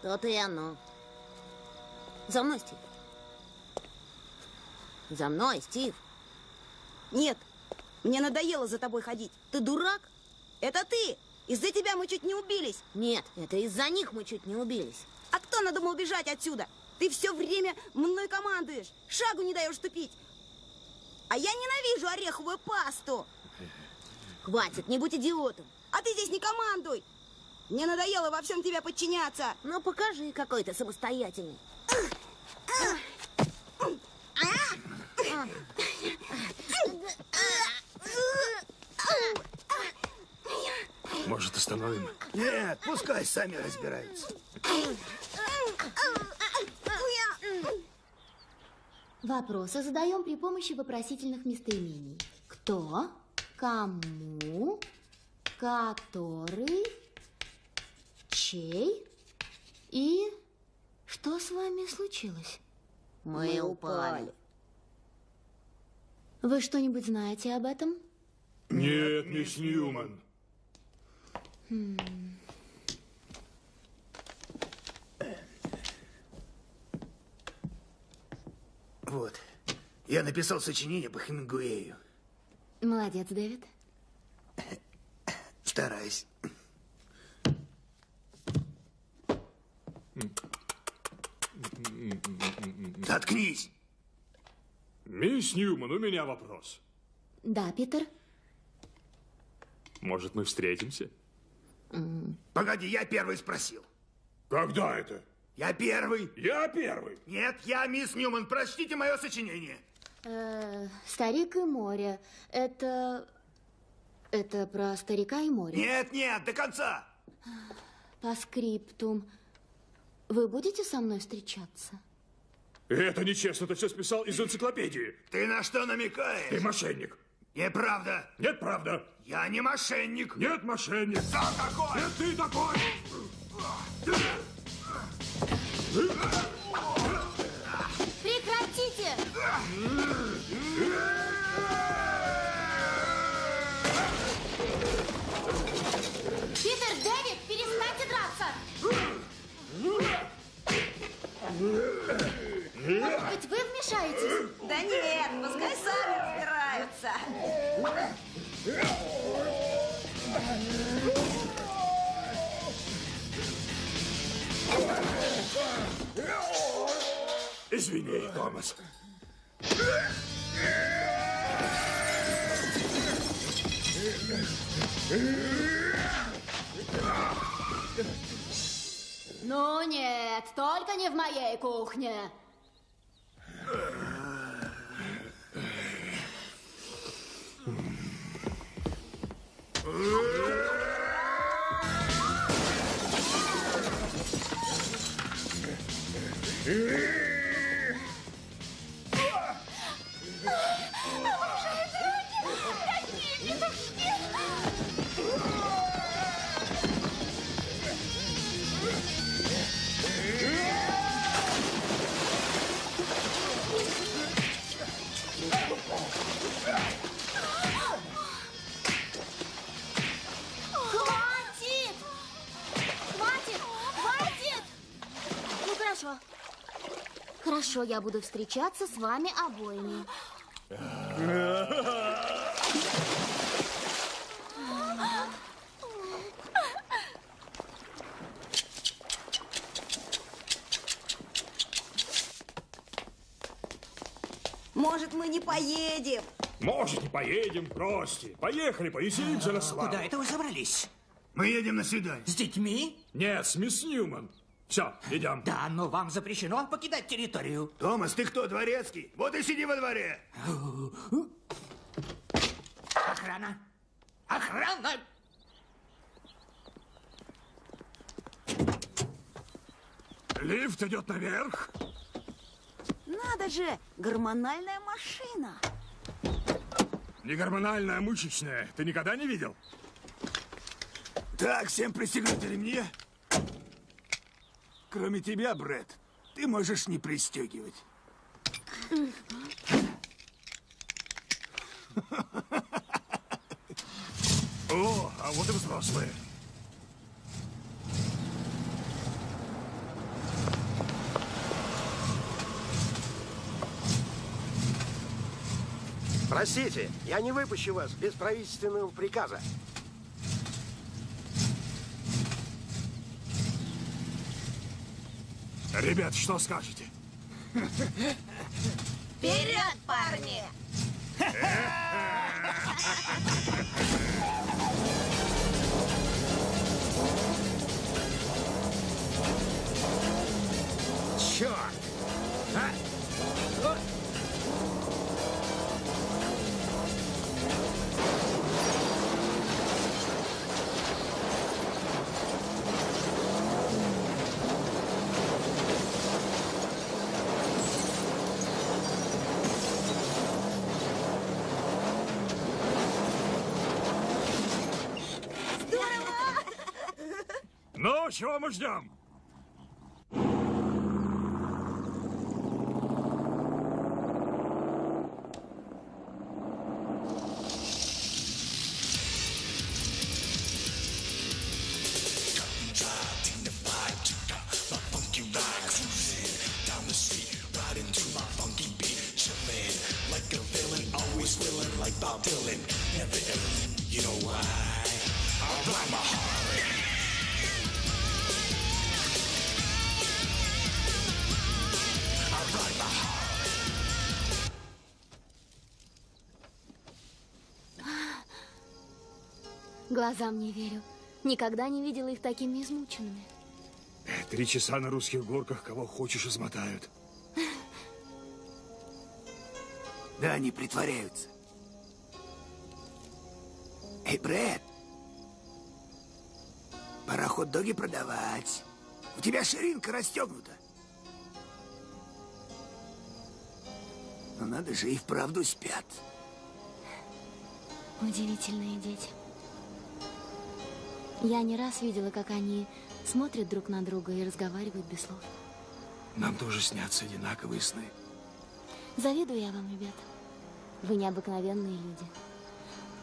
То-то и оно. За мной, Стив. За мной, Стив. Нет, мне надоело за тобой ходить. Ты дурак? Это ты! Из-за тебя мы чуть не убились. Нет, это из-за них мы чуть не убились. А кто надумал бежать отсюда? Ты все время мной командуешь, шагу не даешь ступить. А я ненавижу ореховую пасту. Хватит, не будь идиотом. А ты здесь не командуй. Мне надоело во всем тебя подчиняться. Ну, покажи, какой ты самостоятельный. Может, остановим? Нет, пускай сами разбираются. Вопросы задаем при помощи вопросительных местоимений. Кто, кому, который, чей и что с вами случилось? Мы упали. Вы что-нибудь знаете об этом? Нет, мисс Ньюман. Хм. Вот. Я написал сочинение по Хемингуэю. Молодец, Дэвид. Стараюсь. Заткнись! Мисс Ньюман, у меня вопрос. Да, Питер? Может, мы встретимся? Погоди, я первый спросил. Когда это? Я первый. Я первый. Нет, я мисс Ньюман. Прочтите мое сочинение. Э, старик и море. Это... Это про старика и море. Нет, нет, до конца. По скриптум. Вы будете со мной встречаться? Это нечестно, ты все списал из энциклопедии. Ты на что намекаешь? Ты мошенник. Неправда. Нет, правда. Я не мошенник. Нет, мошенник. Да, такой. Нет, ты такой. Может быть, вы вмешаетесь? Да нет, пускай сами разбираются. Извини, Томас. Ну нет, только не в моей кухне. Хватит! Хорошо, я буду встречаться с вами обоими. Может, мы не поедем? Может, и поедем, бросьте. Поехали, повеселимся на славу. Куда это вы собрались? Мы едем на свидание. С детьми? Нет, с мисс Ньюман. Все, идем. Да, но вам запрещено покидать территорию. Томас, ты кто, дворецкий? Вот и сиди во дворе. Охрана! Охрана! Лифт идет наверх. Надо же, гормональная машина. Не гормональная, а мышечная. Ты никогда не видел? Так, всем пристегнуть ремни. Кроме тебя, Брэд, ты можешь не пристегивать. О, а вот и взрослые. Простите, я не выпущу вас без правительственного приказа. Ребят, что скажете? Вперед, парни! чего мы ждем? Глазам не верю. Никогда не видела их такими измученными. Три часа на русских горках кого хочешь измотают. Да, они притворяются. Эй, Брэд, пора хот-доги продавать. У тебя ширинка расстегнута. Но надо же, и вправду спят. Удивительные дети. Я не раз видела, как они смотрят друг на друга и разговаривают без слов. Нам тоже снятся одинаковые сны. Завидую я вам, ребята. Вы необыкновенные люди.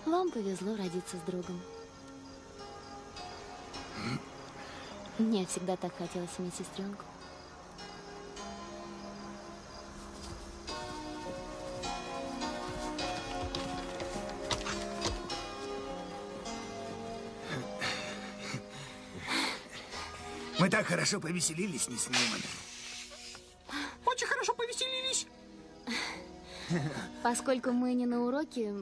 Вам повезло родиться с другом. Мне всегда так хотелось иметь сестренку. Мы так хорошо повеселились, не Ньюман. Очень хорошо повеселились. Поскольку мы не на уроке,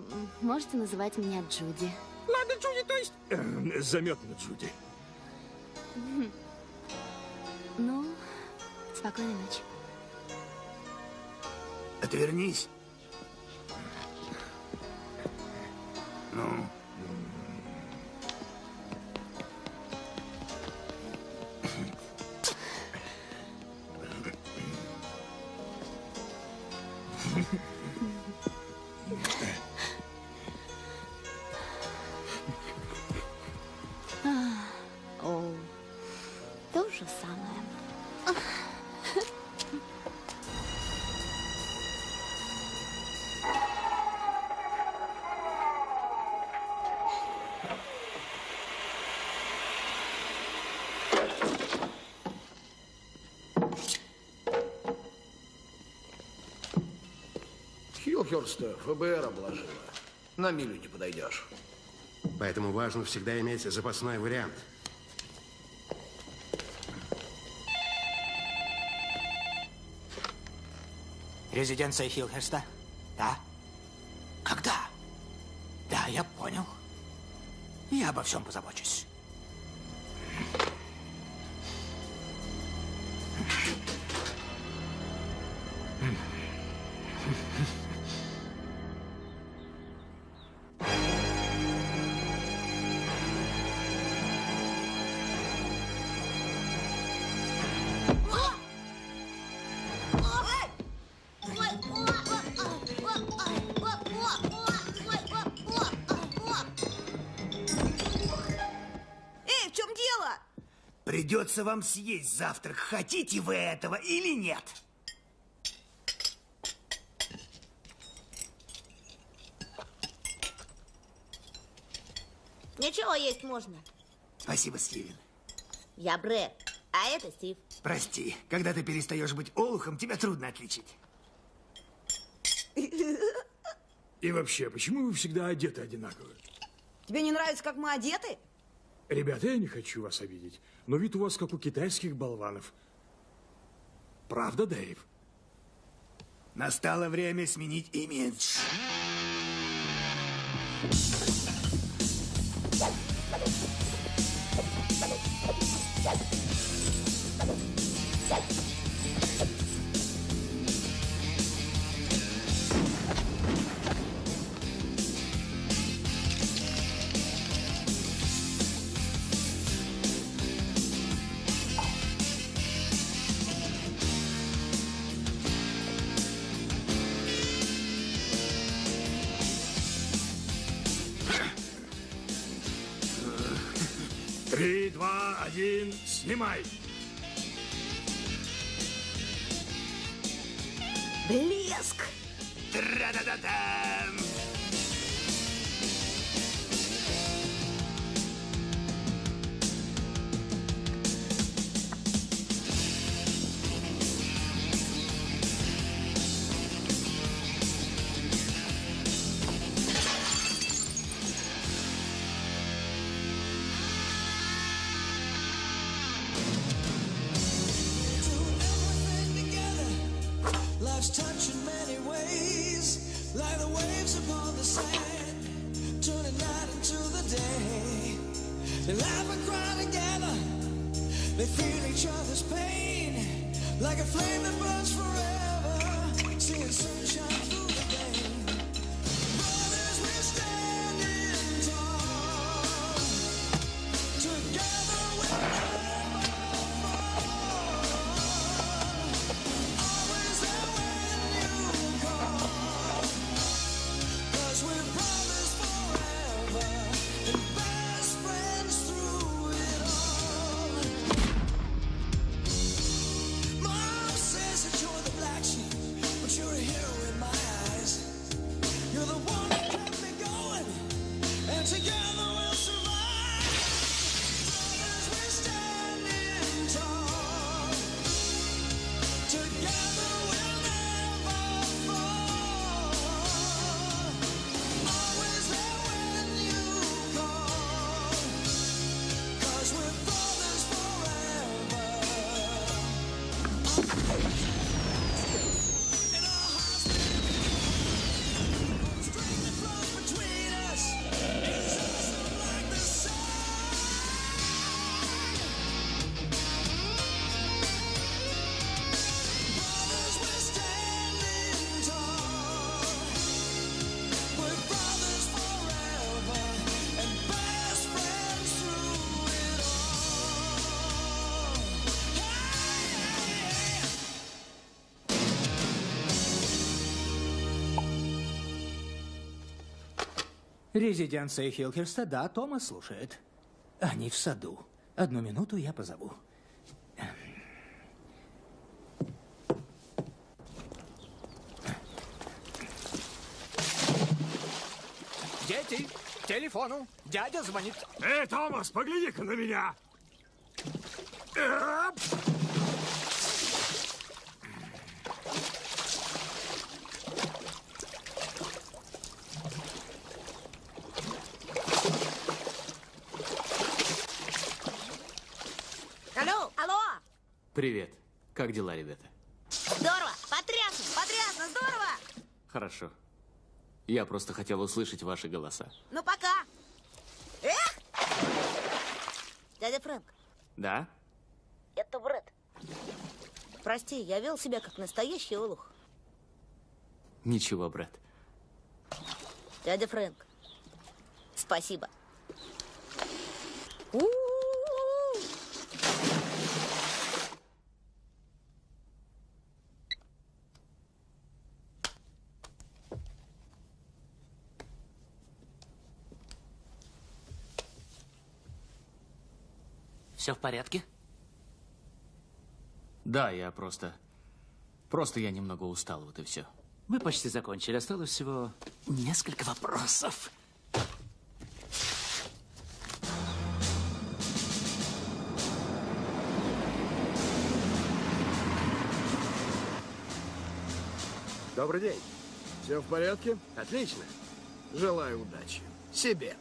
можете называть меня Джуди. Ладно, Джуди, то есть... Эм, Заметно, Джуди. Ну, спокойной ночи. Отвернись. Ну. Хилхерста ФБР обложила. На милю не подойдешь. Поэтому важно всегда иметь запасной вариант. Резиденция Хилхерста? Да. Когда? Да, я понял. Я обо всем позабочусь. Придется вам съесть завтрак, хотите вы этого или нет. Ничего есть можно. Спасибо, Стивен. Я Брэд, а это Стив. Прости, когда ты перестаешь быть олухом, тебя трудно отличить. И вообще, почему вы всегда одеты одинаково? Тебе не нравится, как мы одеты? Ребята, я не хочу вас обидеть, но вид у вас как у китайских болванов. Правда, Дэйв? Настало время сменить имидж. Три, два, один, снимай! Блеск! Тра-да-да-дам! Life's Резиденция Хилхерста, да, Томас слушает. Они в саду. Одну минуту я позову. Дети, к телефону. Дядя звонит. Эй, Томас, погляди-ка на меня! Как дела, ребята? Здорово! Потрясно! Потрясно! Здорово! Хорошо. Я просто хотел услышать ваши голоса. Ну, пока! Эх! Дядя Фрэнк, Да? это Брэд. Прости, я вел себя как настоящий олух. Ничего, брат. Дядя Фрэнк, спасибо. У-у-у! Все в порядке? Да, я просто... Просто я немного устал, вот и все. Мы почти закончили. Осталось всего несколько вопросов. Добрый день. Все в порядке? Отлично. Желаю удачи. Себе.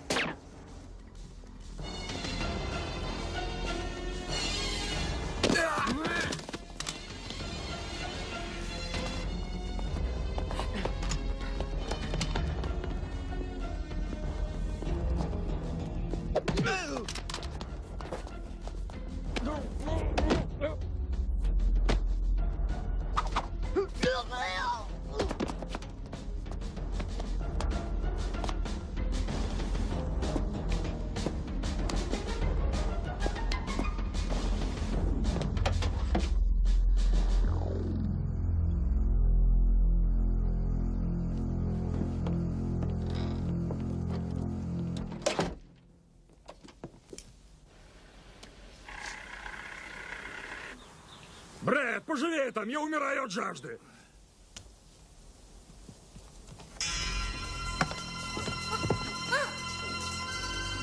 Брэд, пожалей там, я умираю от жажды.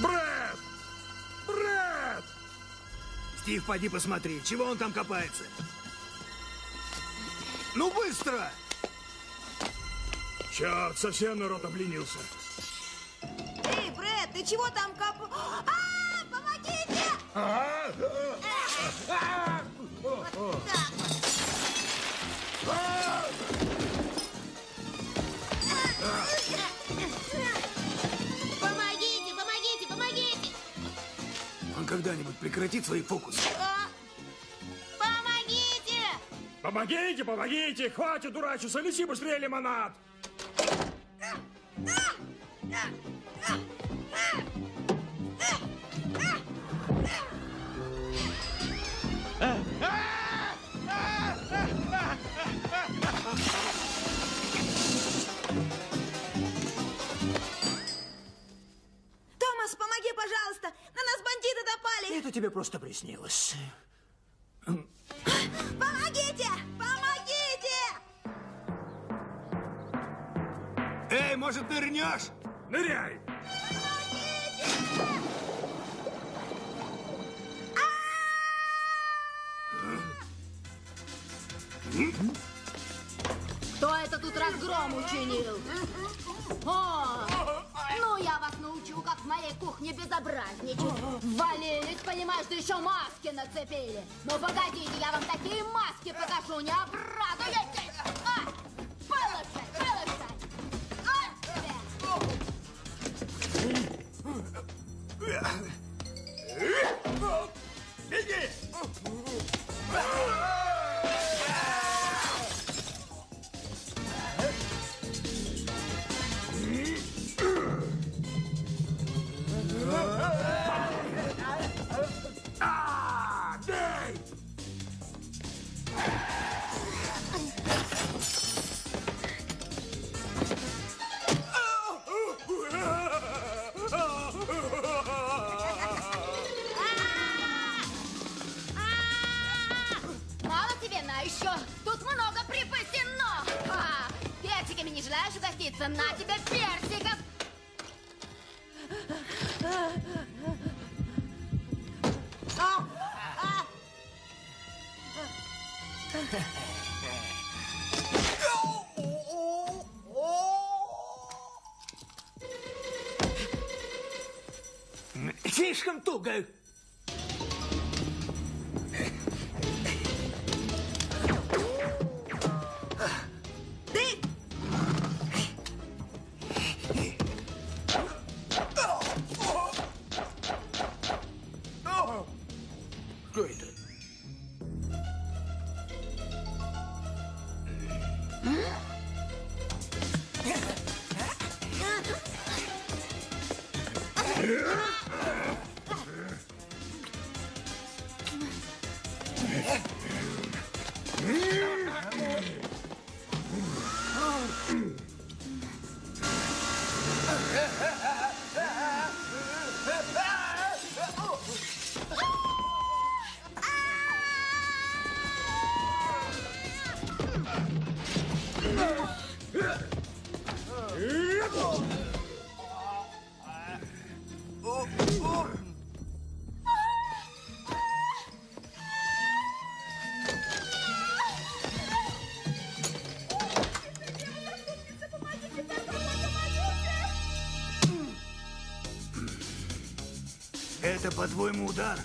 Брэд! Брэд! Стив, поди посмотри, чего он там копается. Ну, быстро! Черт, совсем народ обленился. Эй, Брэд, ты чего там коп... А, помогите! Помогите, помогите, помогите! Он когда-нибудь прекратит свои фокусы? А! Помогите! Помогите, помогите! Хватит дурачиться, неси быстрее лимонад! Просто приснилось. Wees geen toe, по-твоему, удар?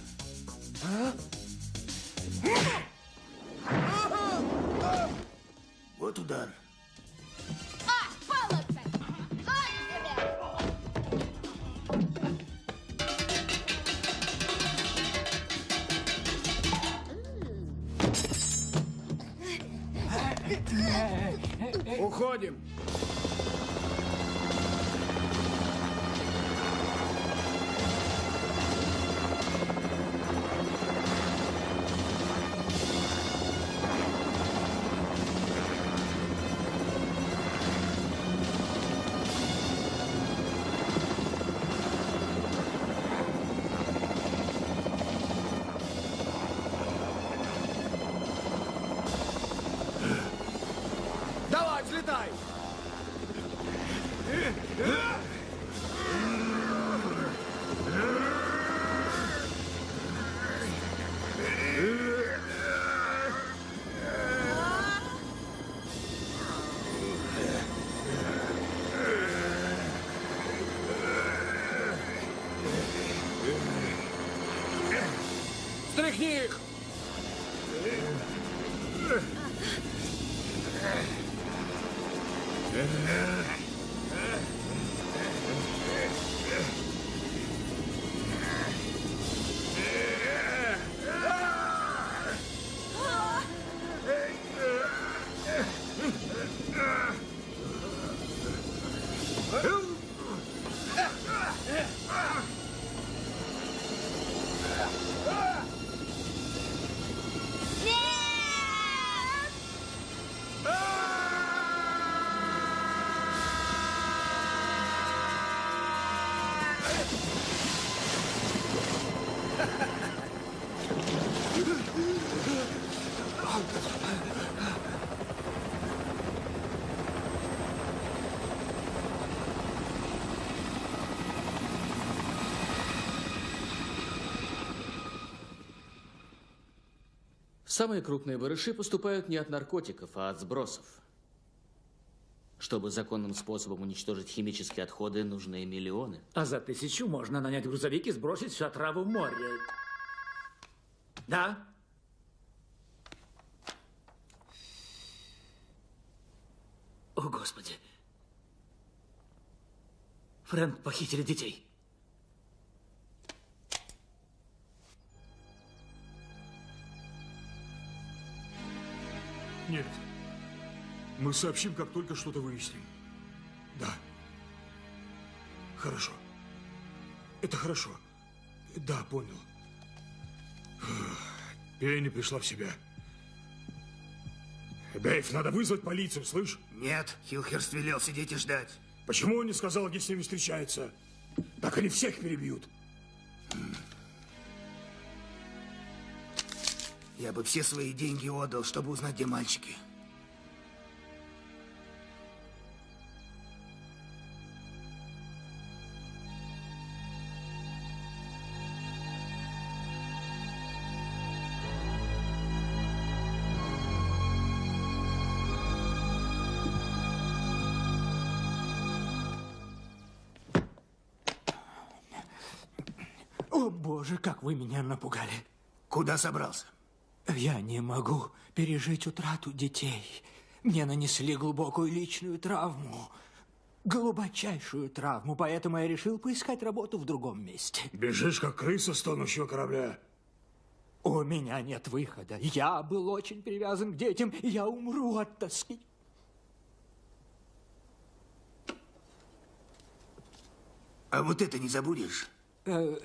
Yeah. Самые крупные барыши поступают не от наркотиков, а от сбросов. Чтобы законным способом уничтожить химические отходы, нужны миллионы. А за тысячу можно нанять грузовик и сбросить всю отраву в море. Да? О, Господи. Фрэнк похитили детей. Нет. Мы сообщим, как только что-то выясним. Да. Хорошо. Это хорошо. Да, понял. Пенни пришла в себя. Дэйв, надо вызвать полицию, слышь? Нет, Хилхерст велел сидеть и ждать. Почему он не сказал, где с ними встречается? Так они всех перебьют. Я бы все свои деньги отдал, чтобы узнать, где мальчики. О, боже, как вы меня напугали. Куда собрался? Я не могу пережить утрату детей. Мне нанесли глубокую личную травму. Глубочайшую травму, поэтому я решил поискать работу в другом месте. Бежишь, как крыса с тонущего корабля. У меня нет выхода. Я был очень привязан к детям, и я умру от тоски. А вот это не забудешь? Э,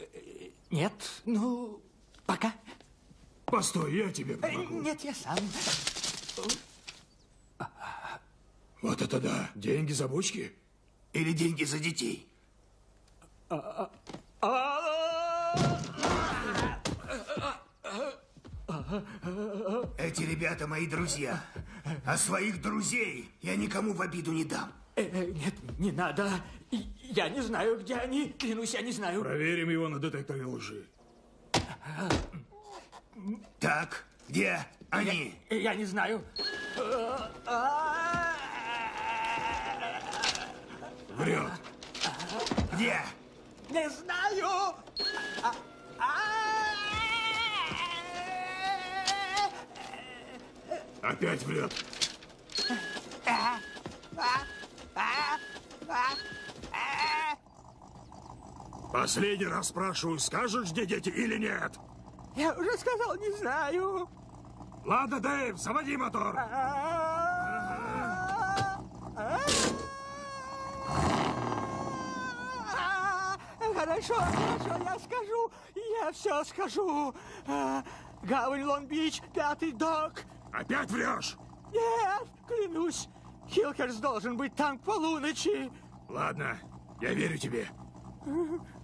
нет, ну, пока. Постой, я тебе Э, помогу. Нет, я сам. Вот это да. Деньги за бочки? Или деньги за детей? Эти ребята мои друзья. А своих друзей я никому в обиду не дам. Э, э, Нет, не надо. Я не знаю, где они. Клянусь, я не знаю. Проверим его на детекторе лжи. Так, где они? Я, я не знаю. Врет. Где? Не знаю. Опять врет. Последний раз спрашиваю, скажешь, где дети или нет? Я уже сказал, не знаю. Ладно, Дэйв, заводи мотор. А, Хорошо, хорошо, я скажу. Я все скажу. А, Гавань Лонг-Бич, пятый док. Опять врешь? Нет, клянусь. Хилкерс должен быть там к полуночи. Ладно, я верю тебе.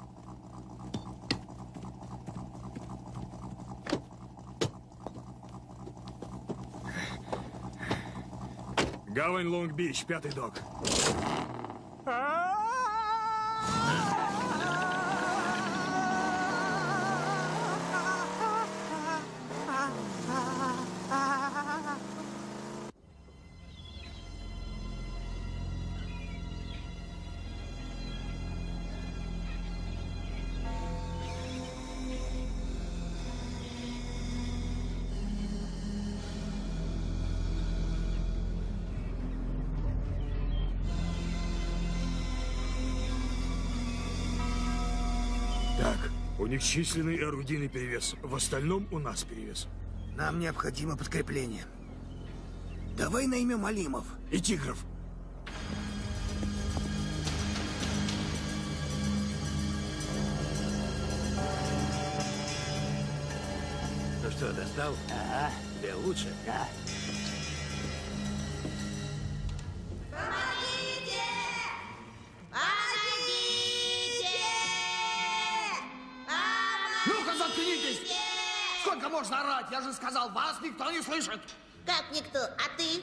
Гавань Лонг-Бич, пятый док. Так, у них численный орудийный перевес. В остальном у нас перевес. Нам необходимо подкрепление. Давай наймем Алимов. И Тигров. Ну что, достал? Ага. Тебе лучше? Да. Я же сказал, вас никто не слышит! Как никто? А ты?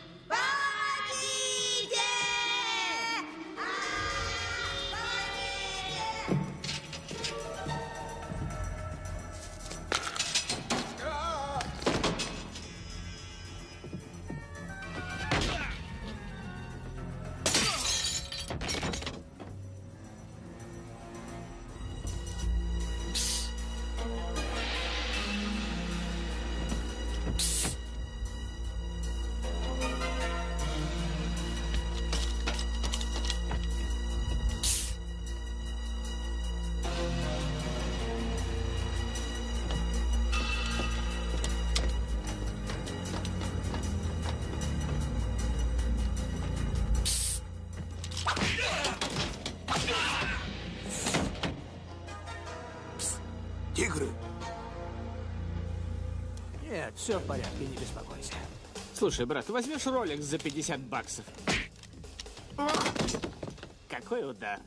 Слушай, брат, возьмешь ролик за 50 баксов? Какой удар.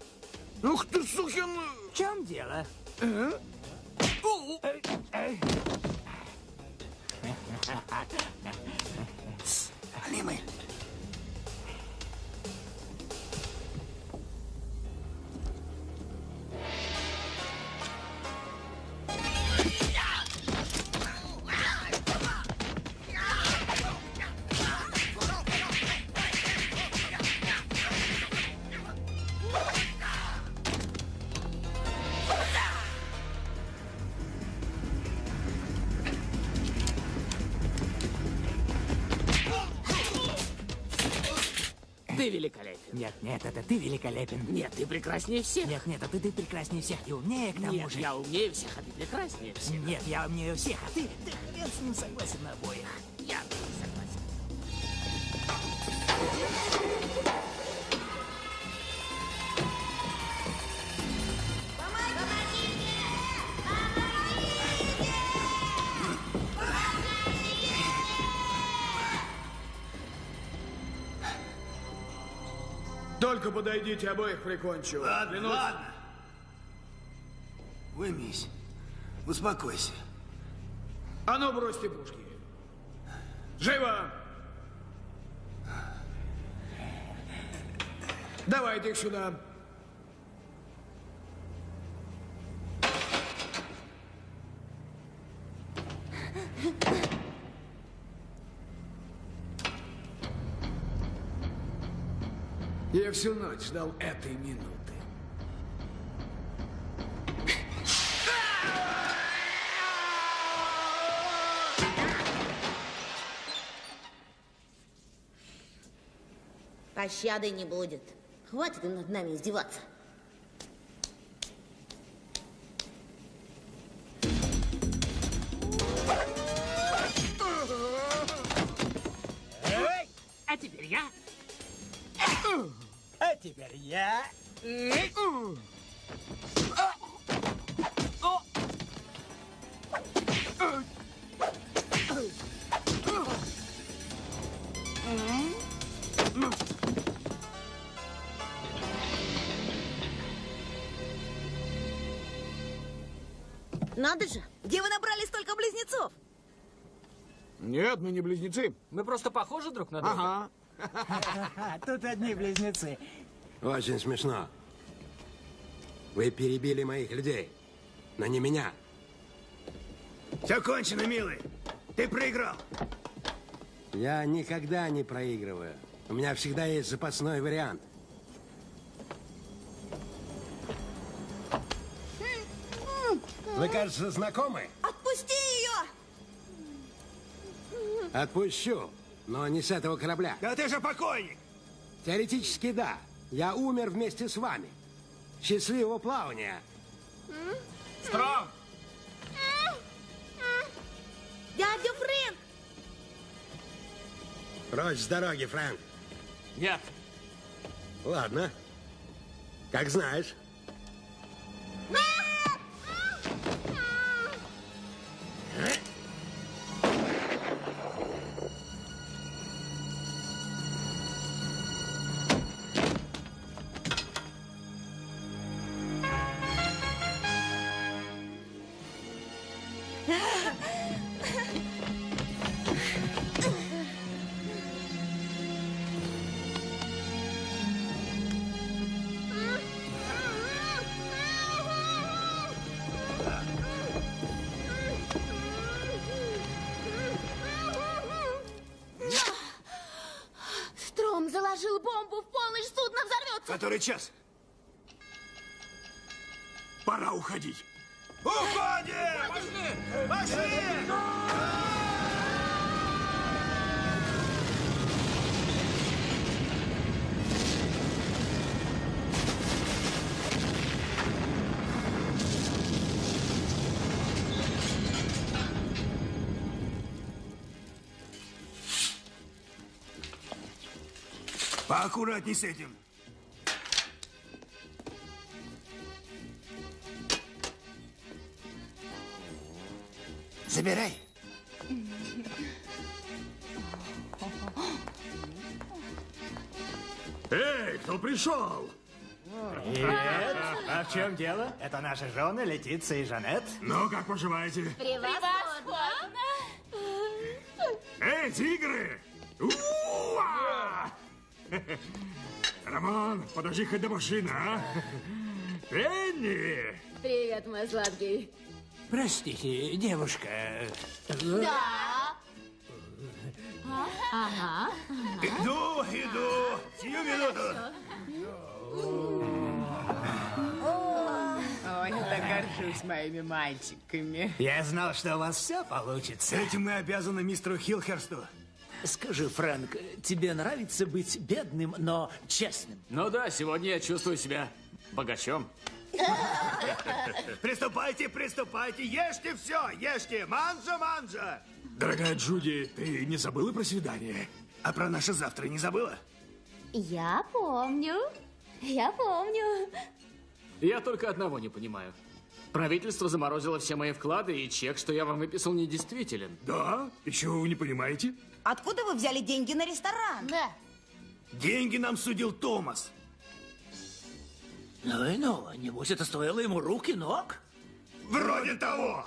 Ух ты, сукин... В чем дело? Эй, Нет, это ты великолепен. Нет, ты прекраснее всех. Нет, нет, это ты прекраснее всех и умнее к тому Нет, же. я умнее всех, а ты прекраснее всех. Нет, я умнее всех, а ты, ты хрен с ним согласен на обоих. Только подойдите, обоих прикончу. Ладно, Клянусь. ладно. Вымись. Успокойся. А ну, бросьте пушки. Живо! Давайте их сюда. Всю ночь ждал этой минуты. Пощады не будет. Хватит над нами издеваться. Надо же. Где вы набрали столько близнецов? Нет, мы не близнецы. Мы просто похожи друг на друга. Ага. Тут одни близнецы. Очень смешно. Вы перебили моих людей, но не меня. Все кончено, милый. Ты проиграл. Я никогда не проигрываю. У меня всегда есть запасной вариант. Вы, кажется, знакомы? Отпусти ее! Отпущу, но не с этого корабля. Да ты же покойник! Теоретически да. Я умер вместе с вами. Счастливого плавания. Страм! Дядя Фрэнк! Прочь с дороги, Фрэнк. Нет. Ладно. Как знаешь. Стром заложил бомбу в полночь, судно взорвется. Который час? Пора уходить. Уходим! Поаккуратней с этим. Забирай. Эй, кто пришел? Привет. А в чем дело? Это наши жены Летиция и Жанет. Ну, как поживаете? Превосходно! Эй, тигры! Роман, подожди хоть до машины, а? Пенни! Привет, мой сладкий. Простите, девушка. Да. Ага. Иду, иду. Сию минуту. Ой, я так горжусь моими мальчиками. Я знал, что у вас все получится. Этим мы обязаны мистеру Хилхерсту. Скажи, Фрэнк, тебе нравится быть бедным, но честным? Ну да, сегодня я чувствую себя богачом. Приступайте, приступайте, ешьте все, ешьте. Манжа, манжа. Дорогая Джуди, ты не забыла про свидание? А про наше завтра не забыла? Я помню. Я помню. Я только одного не понимаю. Правительство заморозило все мои вклады, и чек, что я вам выписал, недействителен. Да? Еще вы не понимаете? Откуда вы взяли деньги на ресторан? Да. Деньги нам судил Томас. Ну и ну, Небось, это стоило ему рук и ног? Вроде того!